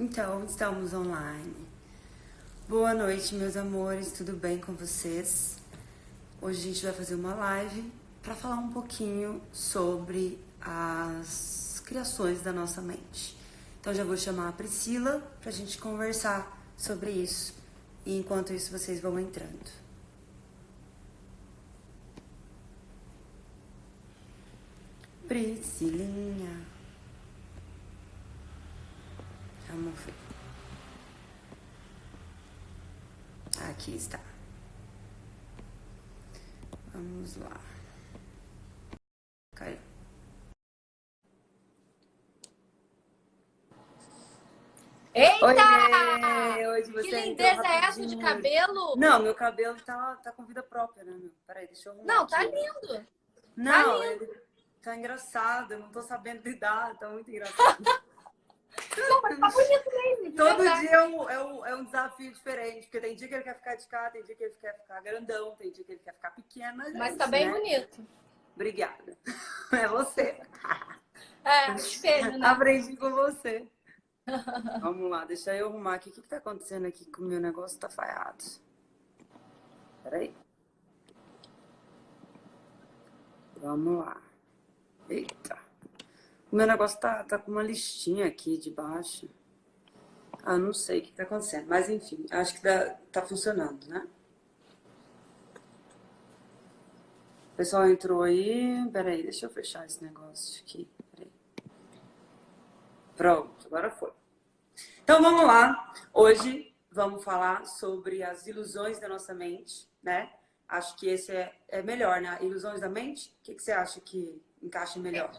Então, estamos online. Boa noite, meus amores, tudo bem com vocês? Hoje a gente vai fazer uma live para falar um pouquinho sobre as criações da nossa mente. Então, já vou chamar a Priscila para a gente conversar sobre isso. E enquanto isso, vocês vão entrando. Priscilinha. Vamos ver. Aqui está. Vamos lá. Caiu. Eita! Oi, Hoje você que lindeza é essa de cabelo? Não, meu cabelo tá, tá com vida própria, né, meu? Peraí, deixa eu arrumar Não, aqui. tá lindo. Não, tá lindo. ele tá engraçado, eu não tô sabendo lidar, tá muito engraçado. Não, mas tá bonito mesmo. de Todo verdade. dia é um, é, um, é um desafio diferente, porque tem dia que ele quer ficar de cá, tem dia que ele quer ficar grandão, tem dia que ele quer ficar pequeno, mas, é Mas tá bem né? bonito. Obrigada. É você. É, espelho, né? Aprendi com você. Vamos lá, deixa eu arrumar aqui. O que, que tá acontecendo aqui que o meu negócio tá falhado? Peraí. Vamos lá. Eita. O meu negócio tá, tá com uma listinha aqui de baixo. Ah, não sei o que tá acontecendo. Mas enfim, acho que dá- tá funcionando, né? O pessoal entrou aí. Peraí, deixa eu fechar esse negócio aqui. Peraí. Pronto, agora foi. Então vamos lá. Hoje vamos falar sobre as ilusões da nossa mente, né? Acho que esse é, é melhor, né? Ilusões da mente? O que, que você acha que encaixa melhor?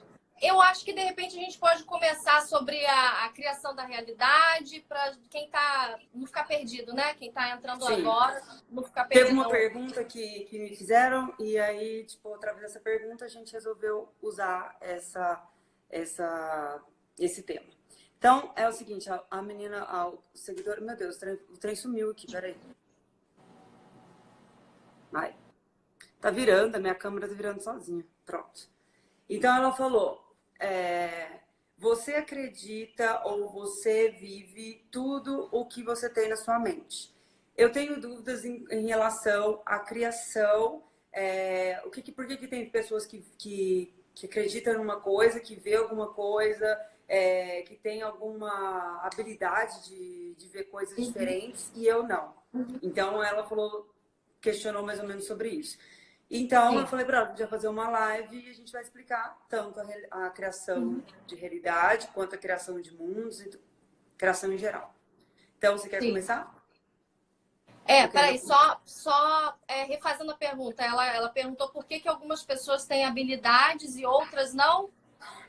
Eu acho que de repente a gente pode começar sobre a, a criação da realidade para quem tá não ficar perdido, né? Quem tá entrando Sim. agora não ficar perdido. Teve uma pergunta que, que me fizeram e aí, tipo, através dessa pergunta a gente resolveu usar essa, essa, esse tema. Então, é o seguinte, a, a menina, a, o seguidor, meu Deus, o trem, o trem sumiu aqui, peraí. Vai. Tá virando, a minha câmera tá virando sozinha. Pronto. Então ela falou, é, você acredita ou você vive tudo o que você tem na sua mente. Eu tenho dúvidas em, em relação à criação. é, o que, que- por que, que tem pessoas que, que, que acreditam numa coisa, que vê alguma coisa, é, que tem alguma habilidade de, de ver coisas Uhum. diferentes e eu não. Então ela falou, questionou mais ou menos sobre isso. Então Sim. eu falei para ela, podia fazer uma live e a gente vai explicar tanto a, a criação Uhum. de realidade quanto a criação de mundos e criação em geral. Então você quer Sim. começar? É, peraí, só, só é, refazendo a pergunta. Ela, ela perguntou por que, que algumas pessoas têm habilidades e outras não.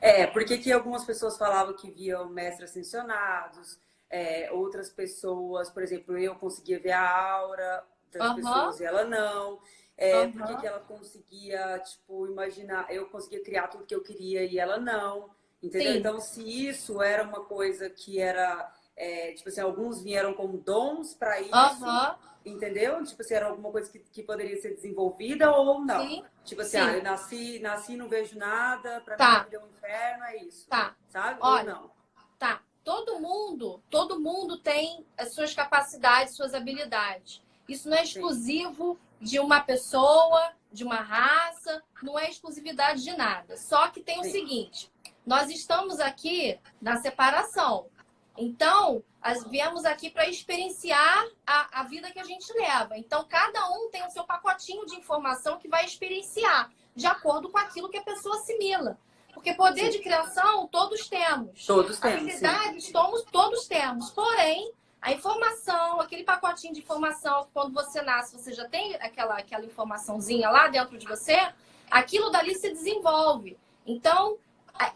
É, porque que algumas pessoas falavam que viam mestres ascensionados, é, outras pessoas, por exemplo, eu conseguia ver a aura das Aham. pessoas e ela não. É, Aham. porque que ela conseguia, tipo, imaginar, eu conseguia criar tudo que eu queria e ela não. Entendeu? Sim. Então, se isso era uma coisa que era, é, tipo assim, alguns vieram como dons para isso, Aham, entendeu? Tipo assim, era alguma coisa que, que poderia ser desenvolvida ou não. sim, Tipo assim, Sim. ah, eu nasci, nasci, não vejo nada, pra Tá. mim vida é um inferno, é isso. tá. Sabe? Olha, ou não? Tá. Todo mundo, todo mundo tem as suas capacidades, suas habilidades. Isso não é exclusivo de uma pessoa, de uma raça, não é exclusividade de nada. Só que tem o Sim. seguinte: nós estamos aqui na separação. Então, viemos aqui para experienciar a, a vida que a gente leva. Então, cada um tem o seu pacotinho de informação que vai experienciar, de acordo com aquilo que a pessoa assimila. Porque poder Sim. de criação todos temos. Todos temos. Habilidades todos, todos temos. Porém, a informação, aquele pacotinho de informação, quando você nasce, você já tem aquela, aquela informaçãozinha lá dentro de você, aquilo dali se desenvolve. Então,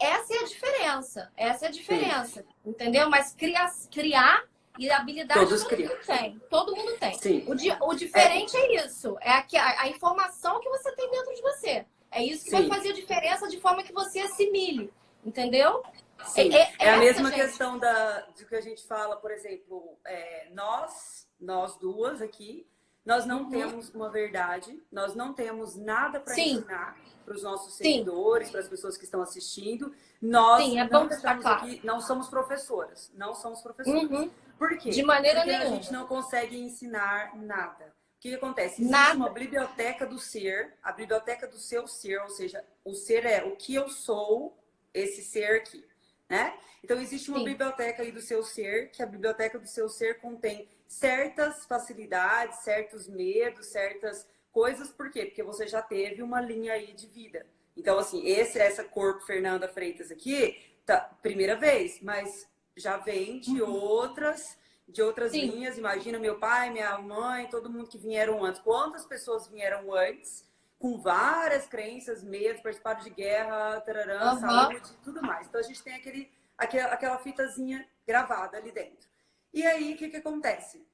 essa é a diferença. Essa é a diferença. Entendeu? Mas criar, criar e habilidade Todos todo criam. mundo tem. Todo mundo tem. Sim. O, di- o diferente é, isso. É a, que- a- a informação que você tem dentro de você. É isso que Sim. vai fazer a diferença de forma que você assimile. Entendeu? Sim. É- é É, a essa, mesma gente. questão da, de que a gente fala, por exemplo, é, nós, nós duas aqui, Nós não uhum. temos uma verdade, nós não temos nada para ensinar para os nossos seguidores, para as pessoas que estão assistindo. Nós Sim, é não estamos aqui, não somos professoras, não somos professoras. Uhum. Por quê? De maneira Porque nenhuma. a gente não consegue ensinar nada. O que, que acontece? Existe nada. uma biblioteca do ser, a biblioteca do seu ser, ou seja, o ser é o que eu sou, esse ser aqui, né? Então existe uma Sim. biblioteca aí do seu ser, que a biblioteca do seu ser contém certas facilidades, certos medos, certas coisas, por quê? Porque você já teve uma linha aí de vida. Então, assim, esse, essa corpo Fernanda Freitas aqui, tá, primeira vez, mas já vem de uhum. outras de outras Sim. linhas. Imagina meu pai, minha mãe, todo mundo que vieram antes. Quantas pessoas vieram antes com várias crenças, medos, participaram de guerra, tararã, uhum. saúde, tudo mais. Então a gente tem aquele, aquela, aquela fitazinha gravada ali dentro. E aí, o que, que acontece?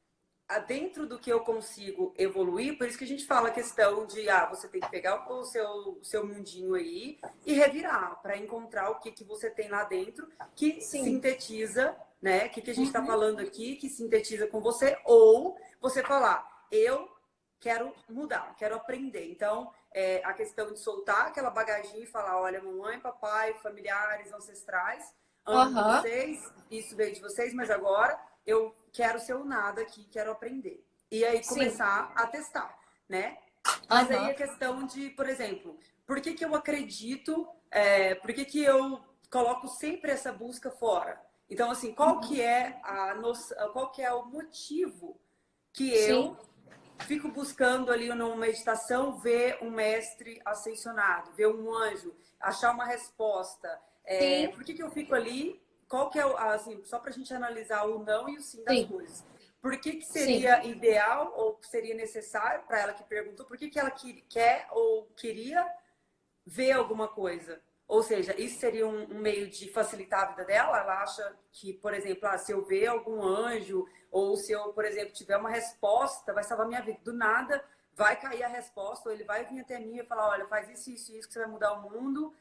dentro do que eu consigo evoluir, por isso que a gente fala a questão de ah, você tem que pegar o seu, o seu mundinho aí e revirar para encontrar o que, que você tem lá dentro que Sim. sintetiza, né? O que, que a gente está uhum. falando aqui, que sintetiza com você, ou você falar, eu quero mudar, quero aprender. Então, é, a questão de soltar aquela bagagem e falar, olha, mamãe, papai, familiares, ancestrais, amo uhum. vocês, isso veio de vocês, mas agora eu quero ser o nada aqui, quero aprender. E aí começar Sim. a testar, né? Mas uhum. aí a questão de, por exemplo, por que, que eu acredito, é, por que, que eu coloco sempre essa busca fora? Então, assim, qual uhum. que é a noção, qual que é o motivo que eu fico buscando ali numa meditação ver um mestre ascensionado, ver um anjo, achar uma resposta. É, por que, que eu fico ali qual que é, assim, só para a gente analisar o não e o sim das sim. coisas. Por que, que seria sim. ideal ou seria necessário para ela que perguntou, por que, que ela quer ou queria ver alguma coisa? Ou seja, isso seria um, um, meio de facilitar a vida dela? Ela acha que, por exemplo, ah, se eu ver algum anjo, ou se eu, por exemplo, tiver uma resposta, vai salvar minha vida. Do nada, vai cair a resposta, ou ele vai vir até mim e falar, olha, faz isso, isso, isso, que você vai mudar o mundo.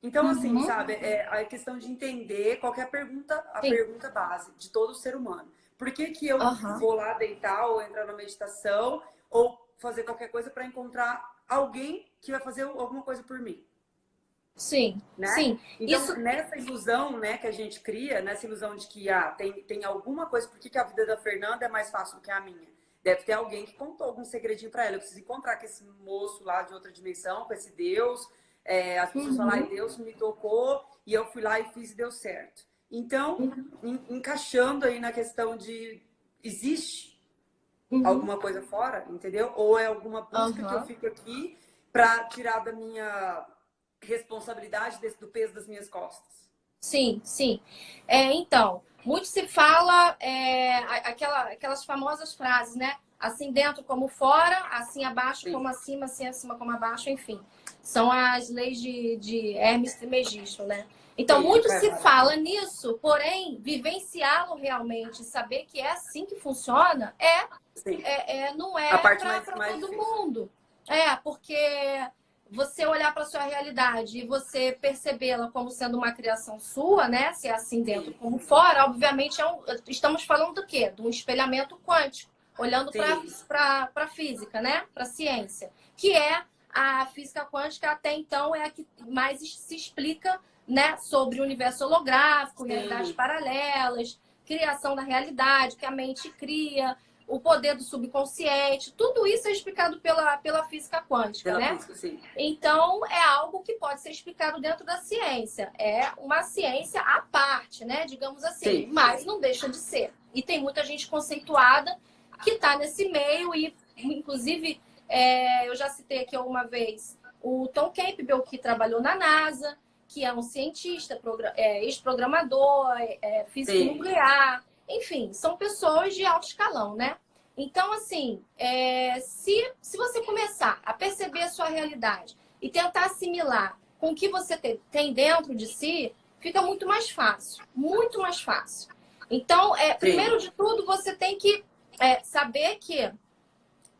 Então, assim, uhum. sabe, é a questão de entender qual é a pergunta, a Sim. pergunta base de todo ser humano. Por que, que eu uhum. vou lá deitar ou entrar na meditação ou fazer qualquer coisa para encontrar alguém que vai fazer alguma coisa por mim? Sim, né? sim. Então, Isso... nessa ilusão né, que a gente cria, nessa ilusão de que ah, tem, tem alguma coisa, por que, que a vida da Fernanda é mais fácil do que a minha? Deve ter alguém que contou algum segredinho para ela. Eu preciso encontrar com esse moço lá de outra dimensão, com esse Deus, é, as pessoas uhum. falam, ai, Deus me tocou e eu fui lá e fiz e deu certo. Então, uhum. encaixando aí na questão de existe uhum. alguma coisa fora, entendeu? Ou é alguma busca que eu fico aqui para tirar da minha responsabilidade desse, do peso das minhas costas. Sim, sim. É, então, muito se fala é, aquela, aquelas famosas frases, né? Assim dentro como fora, assim abaixo sim. como acima, assim acima como abaixo, enfim. São as leis de, de Hermes Trismegisto, né? Então, Sim, muito se fala nisso, porém, vivenciá-lo realmente, saber que é assim que funciona, é, é, é não é para todo difícil. mundo. É, porque você olhar para sua realidade e você percebê-la como sendo uma criação sua, né? Se é assim dentro como fora, obviamente é um, estamos falando do quê? De um espelhamento quântico, olhando para a física, né? Para a ciência, que é a física quântica até então é a que mais se explica né, sobre o universo holográfico, realidades paralelas, criação da realidade, que a mente cria, o poder do subconsciente, tudo isso é explicado pela, pela física quântica, pela né? Física, então, é algo que pode ser explicado dentro da ciência. É uma ciência à parte, né? Digamos assim, sim. mas não deixa de ser. E tem muita gente conceituada que está nesse meio e, inclusive, é, eu já citei aqui alguma vez o Tom Campbell, que trabalhou na NASA, que é um cientista, é, ex-programador, é, é, físico Sim. nuclear. Enfim, são pessoas de alto escalão, né? Então, assim, é, se, se você começar a perceber a sua realidade e tentar assimilar com o que você tem dentro de si, fica muito mais fácil. Muito mais fácil. Então, é, primeiro de tudo, você tem que é, saber que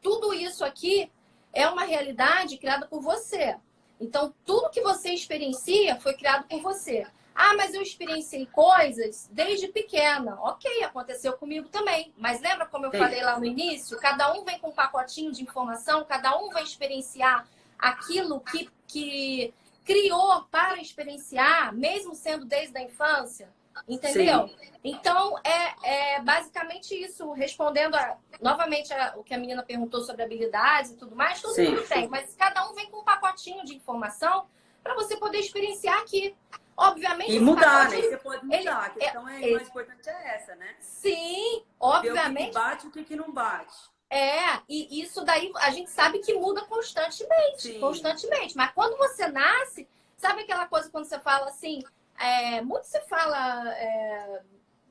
tudo isso aqui é uma realidade criada por você. Então, tudo que você experiencia foi criado por você. Ah, mas eu experienciei coisas desde pequena. Ok, aconteceu comigo também. Mas lembra como eu Sim. falei lá no início? Cada um vem com um pacotinho de informação, cada um vai experienciar aquilo que, que criou para experienciar, mesmo sendo desde a infância. Entendeu? Sim. Então, é, é, basicamente isso, respondendo a, novamente a, o que a menina perguntou sobre habilidades e tudo mais, todo Sim. mundo tem, mas cada um vem com um pacotinho de informação para você poder experienciar aqui. Obviamente. E mudar, né? Você pode mudar. Ele, a questão é, é, mais importante é essa, né? Sim, obviamente. o que bate e o que não bate. É, e isso daí a gente sabe que muda constantemente. Sim. Constantemente. Mas quando você nasce, sabe aquela coisa quando você fala assim, é, muito se fala, é,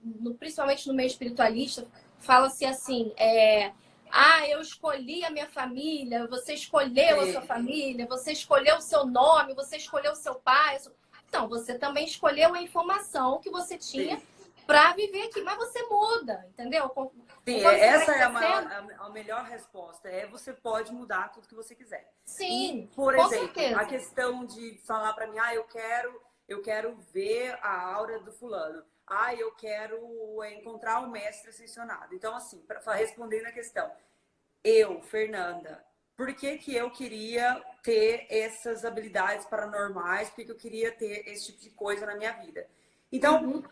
no, principalmente no meio espiritualista, fala-se assim, é, ah, eu escolhi a minha família, você escolheu a sua família, você escolheu o seu nome, você escolheu o seu pai. Então, você também escolheu a informação que você tinha para viver aqui, mas você muda, entendeu? Sim, essa é a, maior, a, melhor resposta. É você pode mudar tudo que você quiser. Sim. E, por exemplo, certeza. a questão de falar para mim, ah, eu quero eu quero ver a aura do fulano. Ah, eu quero encontrar o mestre ascensionado. Então, assim, para responder na questão, eu, Fernanda, por que, que eu queria ter essas habilidades paranormais? Por que, que eu queria ter esse tipo de coisa na minha vida? Então, uhum.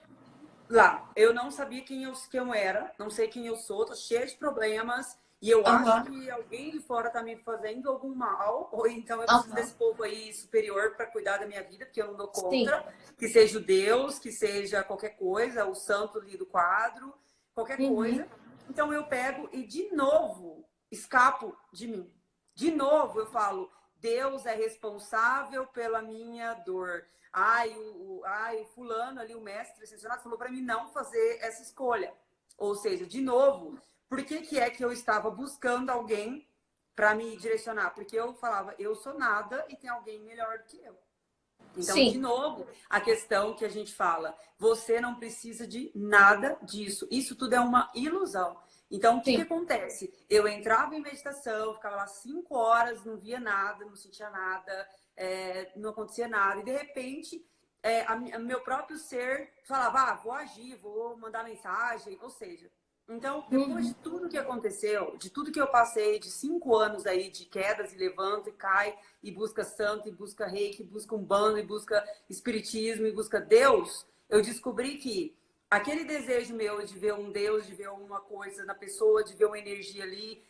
lá, eu não sabia quem eu, quem eu era, não sei quem eu sou, tô cheia de problemas, e eu uhum. acho que alguém de fora tá me fazendo algum mal, ou então eu preciso uhum. desse povo aí superior para cuidar da minha vida, porque eu não dou conta. Sim. Que seja o Deus, que seja qualquer coisa, o santo ali do quadro, qualquer uhum. coisa. Então eu pego e de novo escapo de mim. De novo eu falo, Deus é responsável pela minha dor. Ai, o, o ai, o fulano ali, o mestre ascensionado, falou para mim não fazer essa escolha. Ou seja, de novo, por que, que é que eu estava buscando alguém para me direcionar? Porque eu falava, eu sou nada e tem alguém melhor do que eu. Então, Sim. de novo, a questão que a gente fala, você não precisa de nada disso. Isso tudo é uma ilusão. Então, o que, que, acontece? Eu entrava em meditação, ficava lá cinco horas, não via nada, não sentia nada, é, não acontecia nada. E, de repente, é, a, a, meu próprio ser falava, ah, vou agir, vou mandar mensagem. Ou seja, então, depois de tudo que aconteceu, de tudo que eu passei, de cinco anos aí de quedas e levanta e cai, e busca santo, e busca reiki, e busca um bando, e busca espiritismo, e busca Deus, eu descobri que aquele desejo meu de ver um Deus, de ver alguma coisa na pessoa, de ver uma energia ali,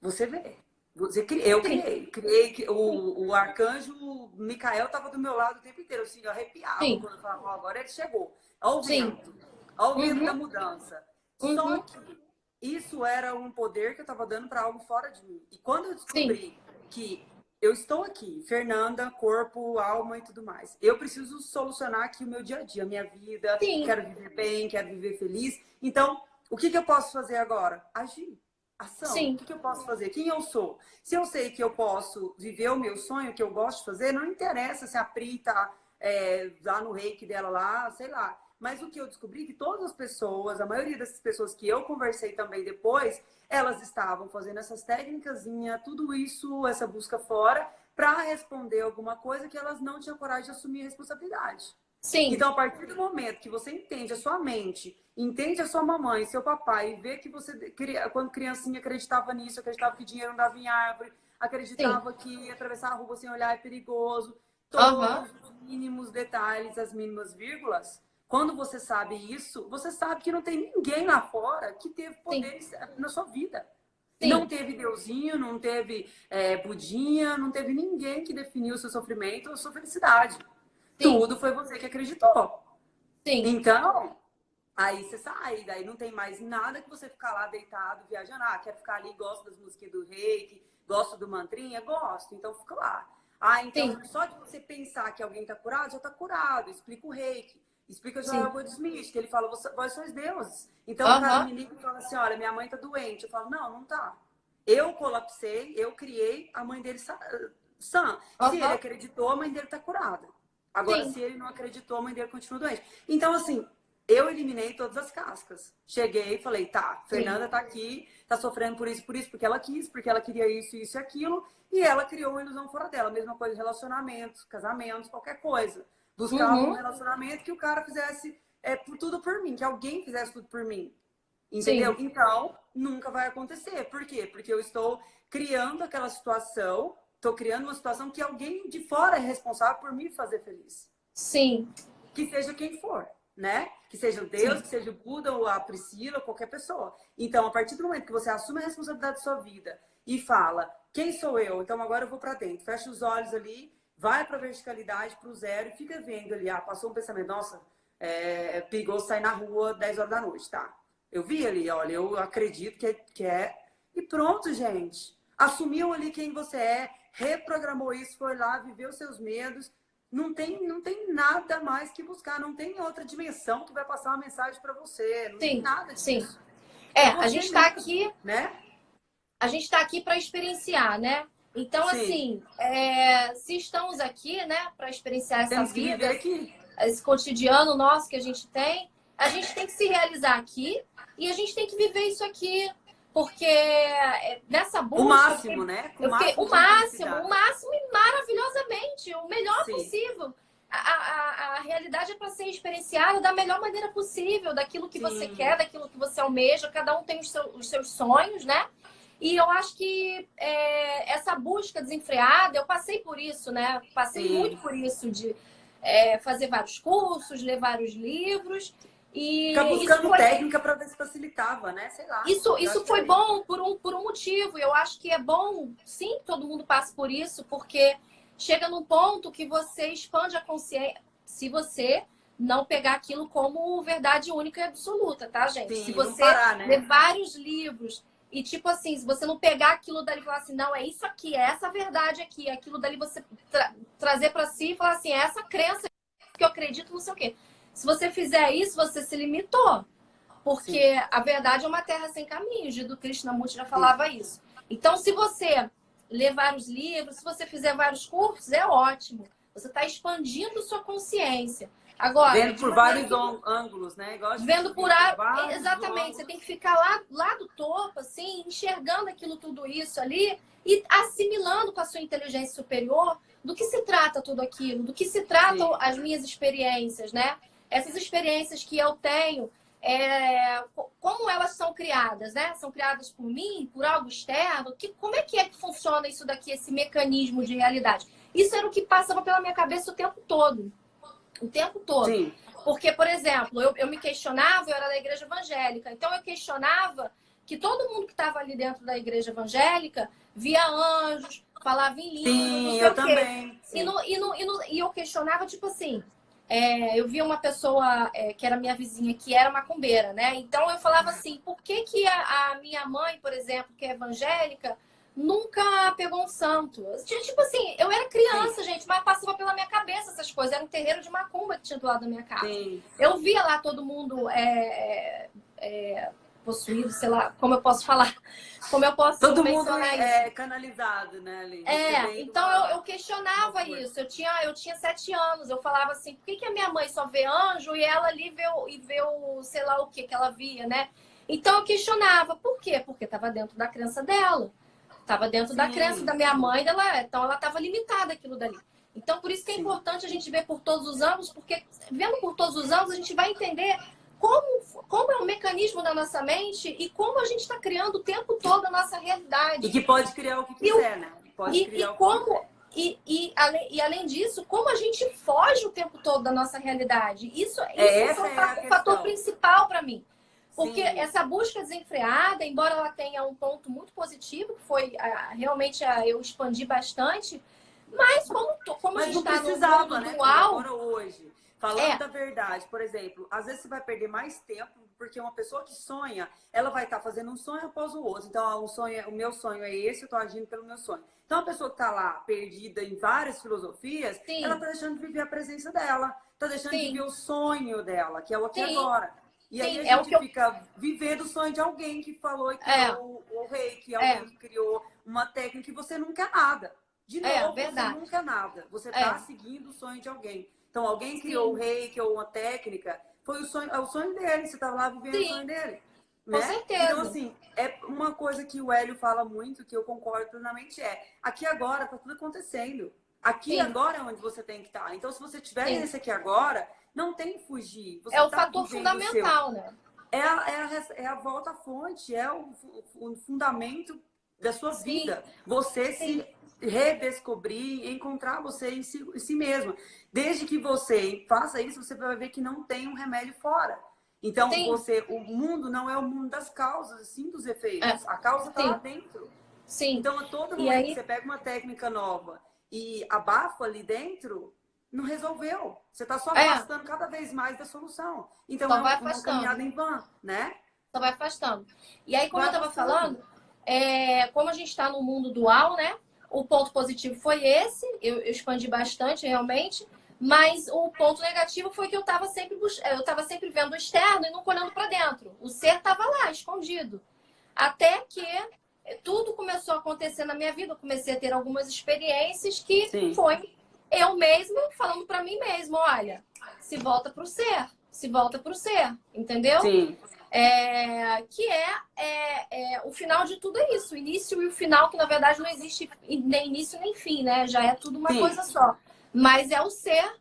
você vê. Você criei, eu criei, criei o, o arcanjo Micael estava do meu lado o tempo inteiro, assim, eu arrepiava Sim. quando eu falava, agora ele chegou. Olha o vento, olha o vento uhum. da mudança. Uhum. Só que isso era um poder que eu estava dando para algo fora de mim. E quando eu descobri Sim. que eu estou aqui, Fernanda, corpo, alma e tudo mais, eu preciso solucionar aqui o meu dia a dia, a minha vida, Sim. quero viver bem, quero viver feliz. Então, o que, que eu posso fazer agora? Agir. Ação. Sim. O que, que eu posso fazer? Quem eu sou? Se eu sei que eu posso viver o meu sonho, que eu gosto de fazer, não interessa se a Pri tá é, lá no reiki dela lá, sei lá. Mas o que eu descobri é que todas as pessoas, a maioria dessas pessoas que eu conversei também depois, elas estavam fazendo essas técnicas, tudo isso, essa busca fora, para responder alguma coisa que elas não tinham coragem de assumir a responsabilidade. Sim. Então, a partir do momento que você entende a sua mente, entende a sua mamãe, seu papai, e vê que você, quando criancinha, acreditava nisso, acreditava que dinheiro não dava em árvore, acreditava Sim. que atravessar a rua sem olhar é perigoso, todos uhum. os mínimos detalhes, as mínimas vírgulas, quando você sabe isso, você sabe que não tem ninguém lá fora que teve poder Sim. na sua vida. Sim. Não teve Deusinho, não teve é, Budinha, não teve ninguém que definiu o seu sofrimento ou sua felicidade. Sim. Tudo foi você que acreditou. Sim. Então, aí você sai, daí não tem mais nada que você ficar lá deitado, viajando. Ah, quero ficar ali, gosto das músicas do reiki, gosto do mantrinha, gosto, então fica lá. Ah, então Sim. só de você pensar que alguém está curado, já está curado, explica o reiki. Explica o Smith, que ele fala, vós sois deuses. Então o cara me liga e fala assim, olha, minha mãe tá doente. Eu falo, não, não tá. Eu colapsei, eu criei a mãe dele sã. Se ele acreditou, a mãe dele tá curada. Agora, Sim. se ele não acreditou, a mãe dele continua doente. Então, assim, eu eliminei todas as cascas. Cheguei e falei, tá, Fernanda Sim. tá aqui, tá sofrendo por isso, por isso, porque ela quis, porque ela queria isso, isso e aquilo. E ela criou uma ilusão fora dela. Mesma coisa, relacionamentos, casamentos, qualquer coisa. Buscava uhum. um relacionamento que o cara fizesse é, por tudo por mim, que alguém fizesse tudo por mim. Entendeu? Sim. Então, nunca vai acontecer. Por quê? Porque eu estou criando aquela situação, estou criando uma situação que alguém de fora é responsável por me fazer feliz. Sim. Que seja quem for, né? Que seja o Deus, Sim. que seja o Buda ou a Priscila, qualquer pessoa. Então, a partir do momento que você assume a responsabilidade da sua vida e fala, quem sou eu? Então agora eu vou para dentro. Fecha os olhos ali, vai para a verticalidade, para o zero e fica vendo ali. Ah, passou um pensamento, nossa, é, pegou sair na rua 10 horas da noite, tá? Eu vi ali, olha, eu acredito que é, que é. E pronto, gente. Assumiu ali quem você é, reprogramou isso, foi lá, viveu seus medos. Não tem, não tem nada mais que buscar, não tem outra dimensão que vai passar uma mensagem para você. Não sim, tem nada disso. Sim. É, a gente está aqui, né? A gente está aqui para experienciar, né? Então, sim. assim, é, se estamos aqui, né, para experienciar essa Temos vida, esse cotidiano nosso que a gente tem, a gente tem que se realizar aqui e a gente tem que viver isso aqui. Porque é, nessa busca. O máximo, né? Eu fiquei, o máximo, o máximo e maravilhosamente, o melhor Sim. possível. A, a, a, realidade é para ser experienciada da melhor maneira possível, daquilo que Sim. você quer, daquilo que você almeja. Cada um tem os, seu, os seus sonhos, né? E eu acho que é, essa busca desenfreada, eu passei por isso, né? Passei Sim. muito por isso, de é, fazer vários cursos, ler vários livros. E Ficar buscando foi... técnica para ver se facilitava, né? Sei lá. Isso, isso foi bom por um, por um motivo. Eu acho que é bom, sim, que todo mundo passe por isso, porque chega num ponto que você expande a consciência. Se você não pegar aquilo como verdade única e absoluta, tá, gente? Sim, se você parar, né? ler vários livros e, tipo assim, se você não pegar aquilo dali e falar assim, não, é isso aqui, é essa verdade aqui, é aquilo dali você tra trazer para si e falar assim, é essa crença que eu acredito, não sei o quê. Se você fizer isso, você se limitou. Porque Sim. a verdade é uma terra sem caminho. O Krishnamurti já falava Sim. isso. Então, se você ler vários livros, se você fizer vários cursos, é ótimo. Você está expandindo sua consciência. Agora, vendo por vários ângulos, né? Igual vendo por ar, exatamente. Você tem que ficar lá, lá do topo, assim, enxergando aquilo tudo isso ali e assimilando com a sua inteligência superior do que se trata tudo aquilo, do que se tratam Sim. as minhas experiências, né? Essas experiências que eu tenho, é, como elas são criadas, né? São criadas por mim, por algo externo? Que, como é que é que funciona isso daqui, esse mecanismo de realidade? Isso era o que passava pela minha cabeça o tempo todo o tempo todo. Sim. Porque, por exemplo, eu, eu me questionava, eu era da igreja evangélica, então eu questionava que todo mundo que estava ali dentro da igreja evangélica via anjos, falava em línguas, Sim, eu também. E, no, e, no, e, no, e eu questionava, tipo assim, é, eu via uma pessoa é, que era minha vizinha, que era macumbeira, né? Então eu falava assim, por que, que a, a minha mãe, por exemplo, que é evangélica, nunca pegou um santo. Tipo assim, eu era criança, Sim. gente, mas passava pela minha cabeça essas coisas. Era um terreiro de macumba que tinha do lado da minha casa. Sim. Eu via lá todo mundo é, é, possuído, sei lá, como eu posso falar. Como eu posso Todo mundo é canalizado, né, ali. É, então eu, eu, questionava isso. Eu tinha, eu tinha sete anos. Eu falava assim, por que, que a minha mãe só vê anjo e ela ali vê, e vê o, sei lá o que que ela via, né? Então eu questionava. Por quê? Porque estava dentro da crença dela. Estava dentro Sim. da crença da minha mãe, dela, então ela estava limitada aquilo dali. Então, por isso que é Sim. importante a gente ver por todos os anos, porque vendo por todos os anos, a gente vai entender como, como é o mecanismo da nossa mente e como a gente está criando o tempo todo a nossa realidade. E que pode criar o que quiser, né? Pode e, criar e como e, e, além, e além disso, como a gente foge o tempo todo da nossa realidade. Isso, é, isso é, é o fator principal para mim. Porque Sim. essa busca desenfreada, embora ela tenha um ponto muito positivo, que foi a, realmente a, eu expandi bastante, mas como, como mas a gente está no mundo né? dual... Agora hoje, falando é. da verdade, por exemplo, às vezes você vai perder mais tempo, porque uma pessoa que sonha, ela vai estar tá fazendo um sonho após o outro. Então, o, sonho, o meu sonho é esse, eu estou agindo pelo meu sonho. Então, a pessoa que está lá perdida em várias filosofias, Sim. ela está deixando de viver a presença dela, está deixando Sim. de viver o sonho dela, que é o aqui agora. E aí Sim, a gente é fica eu... vivendo o sonho de alguém que falou que é. o, o rei, que é alguém é. que criou uma técnica que você não quer nada. De é, novo, é, você nunca nada. Você está é. seguindo o sonho de alguém. Então, alguém criou o rei, criou uma técnica, foi o sonho, é o sonho dele, você estava lá vivendo Sim. o sonho dele. Né? Com certeza. Então, assim, é uma coisa que o Hélio fala muito, que eu concordo plenamente, é aqui agora tá tudo acontecendo. Aqui Sim. agora é onde você tem que estar. Então, se você tiver Sim. esse aqui agora, não tem fugir. Você é o tá fator fundamental, né? É a, é, a, é a volta à fonte, é o, o fundamento da sua Sim. vida. Você Sim. se redescobrir, encontrar você em si, em si mesmo. Desde que você faça isso, você vai ver que não tem um remédio fora. Então, Sim. você, o mundo não é o mundo das causas, sim dos efeitos. A causa está É. Lá dentro. Sim. Então, a todo momento aí- que você pega uma técnica nova e abafa ali dentro, não resolveu. Você está só É. afastando cada vez mais da solução. Então, Só é uma afastando. caminhada em vão, né? Só vai afastando. E aí, como Vai eu estava falando, é, como a gente está no mundo dual, né? O ponto positivo foi esse, eu, eu expandi bastante realmente, mas o ponto negativo foi que eu estava sempre bus- eu estava sempre vendo o externo e nunca olhando para dentro. O ser estava lá, escondido. Até que tudo começou a acontecer na minha vida, eu comecei a ter algumas experiências que Sim. foi eu mesma falando para mim mesma, olha, se volta para o ser, se volta para o ser, entendeu? Sim. É, que é, é, é, o final de tudo é isso, o início e o final, que na verdade não existe nem início nem fim, né? Já é tudo uma Sim. coisa só. Mas é o ser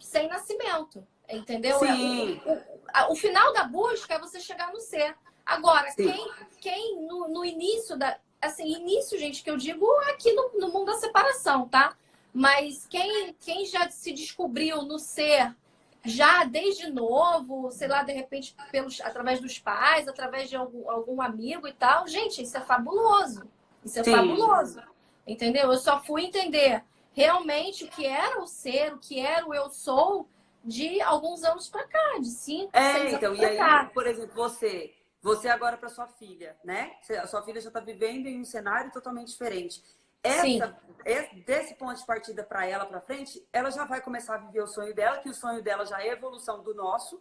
sem nascimento, entendeu? É Sim. o, o, a- o final da busca é você chegar no ser. Agora, Sim. quem, quem no, no início da. Assim, início, gente, que eu digo aqui no, no mundo da separação, tá? Mas quem, quem já se descobriu no ser já desde novo, sei lá, de repente, pelos, através dos pais, através de algum, algum amigo e tal, gente, isso é fabuloso. Isso é Sim. fabuloso. Entendeu? Eu só fui entender realmente o que era o ser, o que era o eu sou de alguns anos pra cá, de cinco, É, seis então, anos e aí, cá. por exemplo, você, você agora para sua filha, né? A sua filha já está vivendo em um cenário totalmente diferente. Sim. Essa, esse- desse ponto de partida para ela para frente, ela já vai começar a viver o sonho dela, que o sonho dela já é a evolução do nosso.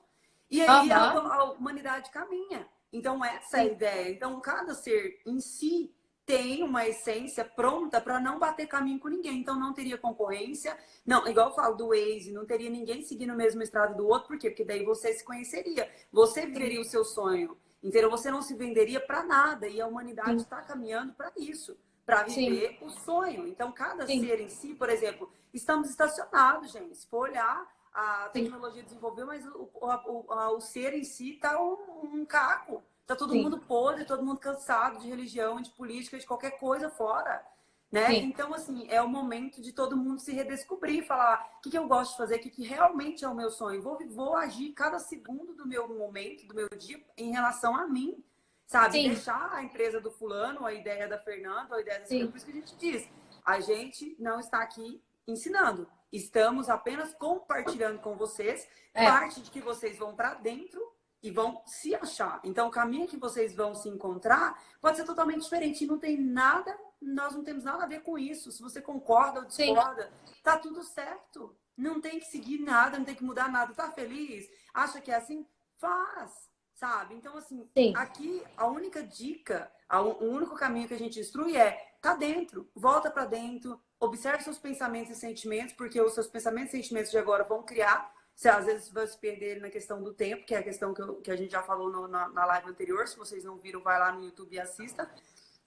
E aí a, Aham. a humanidade caminha. Então essa é a Sim. ideia. Então cada ser em si tem uma essência pronta para não bater caminho com ninguém. Então não teria concorrência. Não, igual eu falo do Waze, não teria ninguém seguindo o mesmo estrado do outro. Por quê? Porque daí você se conheceria. Você viveria o seu sonho. Entendeu? Você não se venderia para nada. E a humanidade Sim. está caminhando para isso. Para viver o sonho. Então, cada Sim. ser em si, por exemplo, estamos estacionados, gente. Se for olhar, a Sim. tecnologia desenvolveu, mas o, o, o, a- o ser em si está um, um caco. Tá todo Sim. mundo podre, todo mundo cansado de religião, de política, de qualquer coisa fora. Né? Sim. Então, assim, é o momento de todo mundo se redescobrir, falar o que, que eu gosto de fazer, o que, que realmente é o meu sonho. Vou, vou agir cada segundo do meu momento, do meu dia, em relação a mim. Sabe? Sim. Deixar a empresa do fulano, a ideia da Fernanda, a ideia da Sim. Por isso que a gente diz, a gente não está aqui ensinando. Estamos apenas compartilhando com vocês É. parte de que vocês vão para dentro e vão se achar. Então, o caminho que vocês vão se encontrar pode ser totalmente diferente. E não tem nada, nós não temos nada a ver com isso. Se você concorda ou Sim. discorda, tá tudo certo. Não tem que seguir nada, não tem que mudar nada. Tá feliz? Acha que é assim? Faz, sabe? Então, assim, Sim. aqui a única dica, a- o único caminho que a gente instrui é tá dentro, volta para dentro, observe seus pensamentos e sentimentos, porque os seus pensamentos e sentimentos de agora vão criar você às vezes vai se perder na questão do tempo, que é a questão que, eu- que a gente já falou no- na, na live anterior. Se vocês não viram, vai lá no YouTube e assista.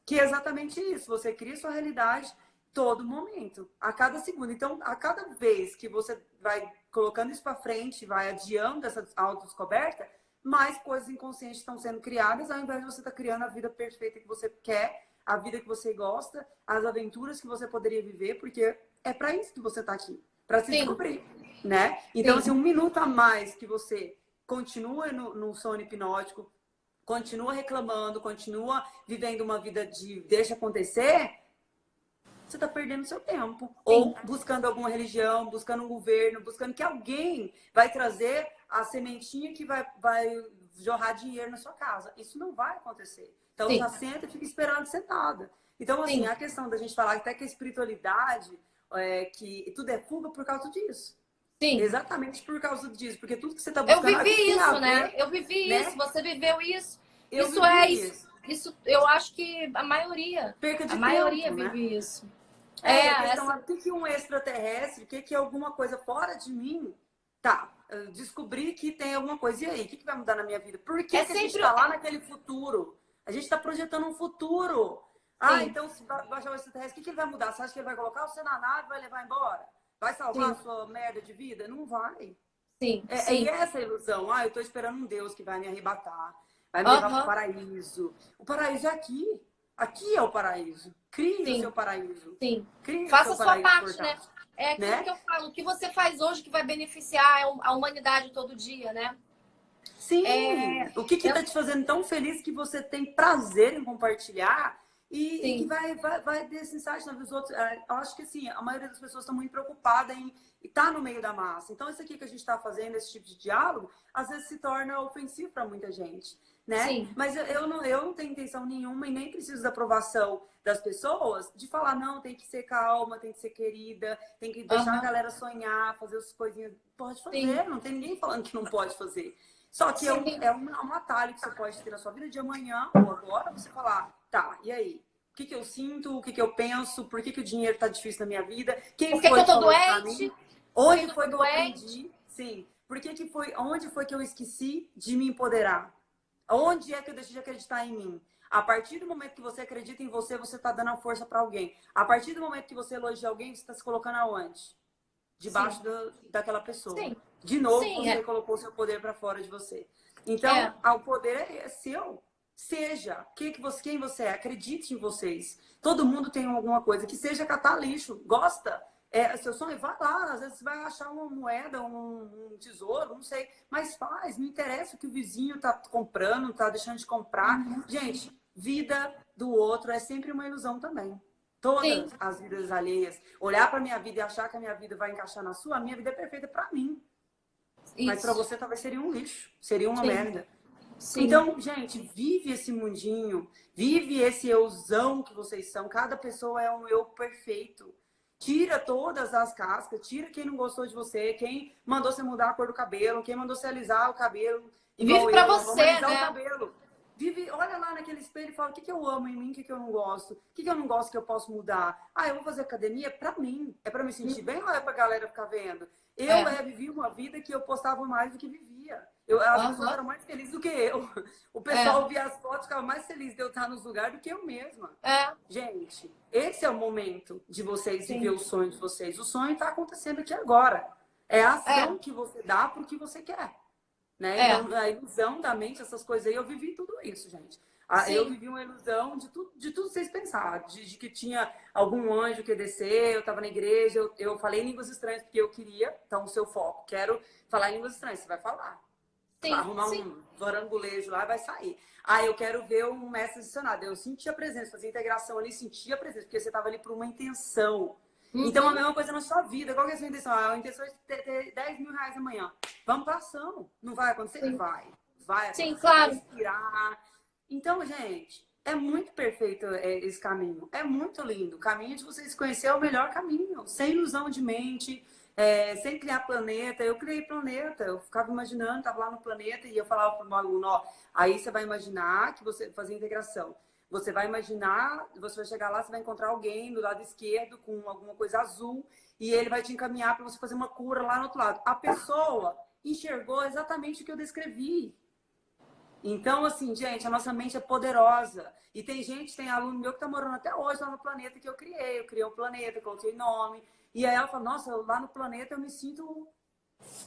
Que é exatamente isso. Você cria sua realidade todo momento, a cada segundo. Então, a cada vez que você vai colocando isso para frente, vai adiando essa autodescoberta, mais coisas inconscientes estão sendo criadas, ao invés de você estar criando a vida perfeita que você quer, a vida que você gosta, as aventuras que você poderia viver, porque é para isso que você está aqui, para se Sim. descobrir, né? Então, Sim. assim, um minuto a mais que você continua no, no sono hipnótico, continua reclamando, continua vivendo uma vida de deixa acontecer, você está perdendo seu tempo. Ou buscando alguma religião, buscando um governo, buscando que alguém vai trazer a sementinha que vai, vai jorrar dinheiro na sua casa. Isso não vai acontecer. Então Sim. já senta e fica esperando sentada. Então, assim, Sim. a questão da gente falar até que a espiritualidade, é, que tudo é fuga por causa disso. Sim. Exatamente por causa disso. Porque tudo que você está Eu buscando... vivi a isso, né? ver- Eu vivi né? isso, você viveu isso. Eu isso é isso. Isso eu acho que a maioria, Perca de a maioria tempo, né? vive isso. É, É, a questão essa- é o que que um extraterrestre, o que, que é alguma coisa fora de mim. Tá, eu descobri que tem alguma coisa. E aí, o que, que vai mudar na minha vida? Por que, É que a gente está lá naquele futuro? A gente está projetando um futuro. Ah, então se baixar o extraterrestre, o que, que ele vai mudar? Você acha que ele vai colocar você na nave e vai levar embora? Vai salvar Sim. a sua merda de vida? Não vai. Sim, é, sim. é essa ilusão. Ah, eu tô esperando um Deus que vai me arrebatar. Vai me levar para o paraíso. O paraíso é aqui. Aqui é o paraíso. Crie Sim. o seu paraíso. Sim. Crie Faça a sua parte, né? É aquilo né? que eu falo. O que você faz hoje que vai beneficiar a humanidade todo dia, né? Sim. É... O que está eu... te fazendo tão feliz que você tem prazer em compartilhar e, que vai, vai, vai desse insight na vida dos outros. É, eu acho que assim, a maioria das pessoas estão muito preocupada em estar no meio da massa. Então, isso aqui que a gente está fazendo, esse tipo de diálogo, às vezes se torna ofensivo para muita gente. Né? Sim. Mas eu, eu, não, eu não tenho intenção nenhuma e nem preciso da aprovação das pessoas de falar, não, tem que ser calma, tem que ser querida, tem que deixar uhum. a galera sonhar, fazer as coisinhas. Pode fazer, Sim. não tem ninguém falando que não pode fazer. Só que é um, é um, um atalho que você pode ter na sua vida de amanhã ou agora, você falar, tá, e aí? O que, que eu sinto? O que, que eu penso? Por que, que o dinheiro tá difícil na minha vida? Quem Por que, foi que eu tô doente? Onde foi que eu aprendi? Sim. Por que, que foi, onde foi que eu esqueci de me empoderar? Onde é que eu deixei de acreditar em mim? A partir do momento que você acredita em você, você está dando a força para alguém. A partir do momento que você elogia alguém, você está se colocando aonde? Debaixo do, daquela pessoa. Sim. De novo, Sim, você é. colocou seu poder para fora de você. Então, é. o poder é seu. Seja quem, que você, quem você é, acredite em vocês. Todo mundo tem alguma coisa. Que seja catar lixo. Gosta? É, seu sonho, vai lá, às vezes você vai achar uma moeda, um, um, tesouro, não sei, mas faz, não interessa o que o vizinho tá comprando, tá deixando de comprar. Uhum. Gente, vida do outro é sempre uma ilusão também. Todas Sim. as vidas alheias. Olhar para minha vida e achar que a minha vida vai encaixar na sua, a minha vida é perfeita para mim. Isso. Mas para você talvez seria um lixo, seria uma Sim. merda. Sim. Então, gente, vive esse mundinho, vive esse euzão que vocês são. Cada pessoa é um eu perfeito. Tira todas as cascas, tira quem não gostou de você, quem mandou você mudar a cor do cabelo, quem mandou você alisar o cabelo. Vive pra eu, você, né? Vive, olha lá naquele espelho e fala o que, que eu amo em mim, o que, que eu não gosto, o que, que eu não gosto que eu posso mudar. Ah, eu vou fazer academia é pra mim, é pra me sentir bem ou é pra galera ficar vendo? Eu é. É, vivi uma vida que eu postava mais do que vivia. Eu, as uhum. pessoas eram mais felizes do que eu. O pessoal é. via as fotos, ficava mais feliz de eu estar nos lugares do que eu mesma. É. Gente, esse é o momento de vocês Sim. viver o sonho de vocês. O sonho está acontecendo aqui agora. É a ação é. que você dá para o que você quer. Né? É. Então, a ilusão da mente, essas coisas aí, eu vivi tudo isso, gente. Sim. Eu vivi uma ilusão de tudo, de tudo vocês pensaram, de, de, que tinha algum anjo que descer, eu estava na igreja, eu, eu falei línguas estranhas porque eu queria, então o seu foco, quero falar línguas estranhas, você vai falar. Sim, arrumar sim. um varangulejo lá vai sair. Ah, eu quero ver um mestre adicionado. Eu senti a presença, fazia integração ali, senti a presença, porque você estava ali por uma intenção. Uhum. Então, a mesma coisa na sua vida. Qual que é a sua intenção? Ah, a intenção é ter, ter 10 mil reais amanhã. Vamos para ação. Não vai acontecer? Sim. Vai. Vai. Sim, claro. Respirar. Então, gente, é muito perfeito é, esse caminho. É muito lindo. O caminho de vocês conhecer é o melhor caminho. Sem ilusão de mente, é, sem criar planeta. Eu criei planeta. Eu ficava imaginando, estava lá no planeta e eu falava para o meu aluno, ó, aí você vai imaginar que você fazia integração. Você vai imaginar, você vai chegar lá, você vai encontrar alguém do lado esquerdo com alguma coisa azul e ele vai te encaminhar para você fazer uma cura lá no outro lado. A pessoa enxergou exatamente o que eu descrevi. Então, assim, gente, a nossa mente é poderosa. E tem gente, tem aluno meu que está morando até hoje lá no planeta que eu criei. Eu criei um planeta, coloquei nome. E aí ela fala, nossa, lá no planeta eu me sinto...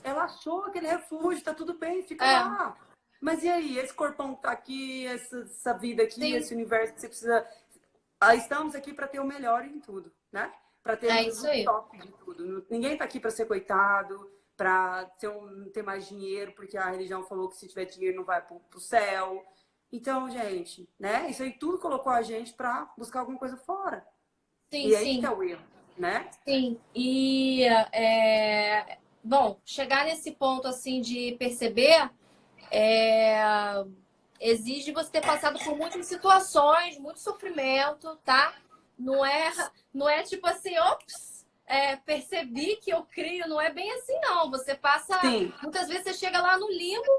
Ela achou aquele refúgio, tá tudo bem, fica é. lá. Mas e aí, esse corpão que tá aqui, essa, essa vida aqui, Sim. esse universo que você precisa... Ah, estamos aqui para ter o melhor em tudo, né? Para ter é o top de tudo. Ninguém tá aqui para ser coitado para ter, um, ter mais dinheiro, porque a religião falou que se tiver dinheiro não vai para o céu. Então, gente, né? Isso aí tudo colocou a gente para buscar alguma coisa fora. Sim, e aí sim. que é o erro, né? Sim. E, é... bom, chegar nesse ponto, assim, de perceber, é... exige você ter passado por muitas situações, muito sofrimento, tá? Não é, não é tipo assim, ops, é, percebi que eu crio, não é bem assim, não. Você passa. Sim. Muitas vezes você chega lá no limbo,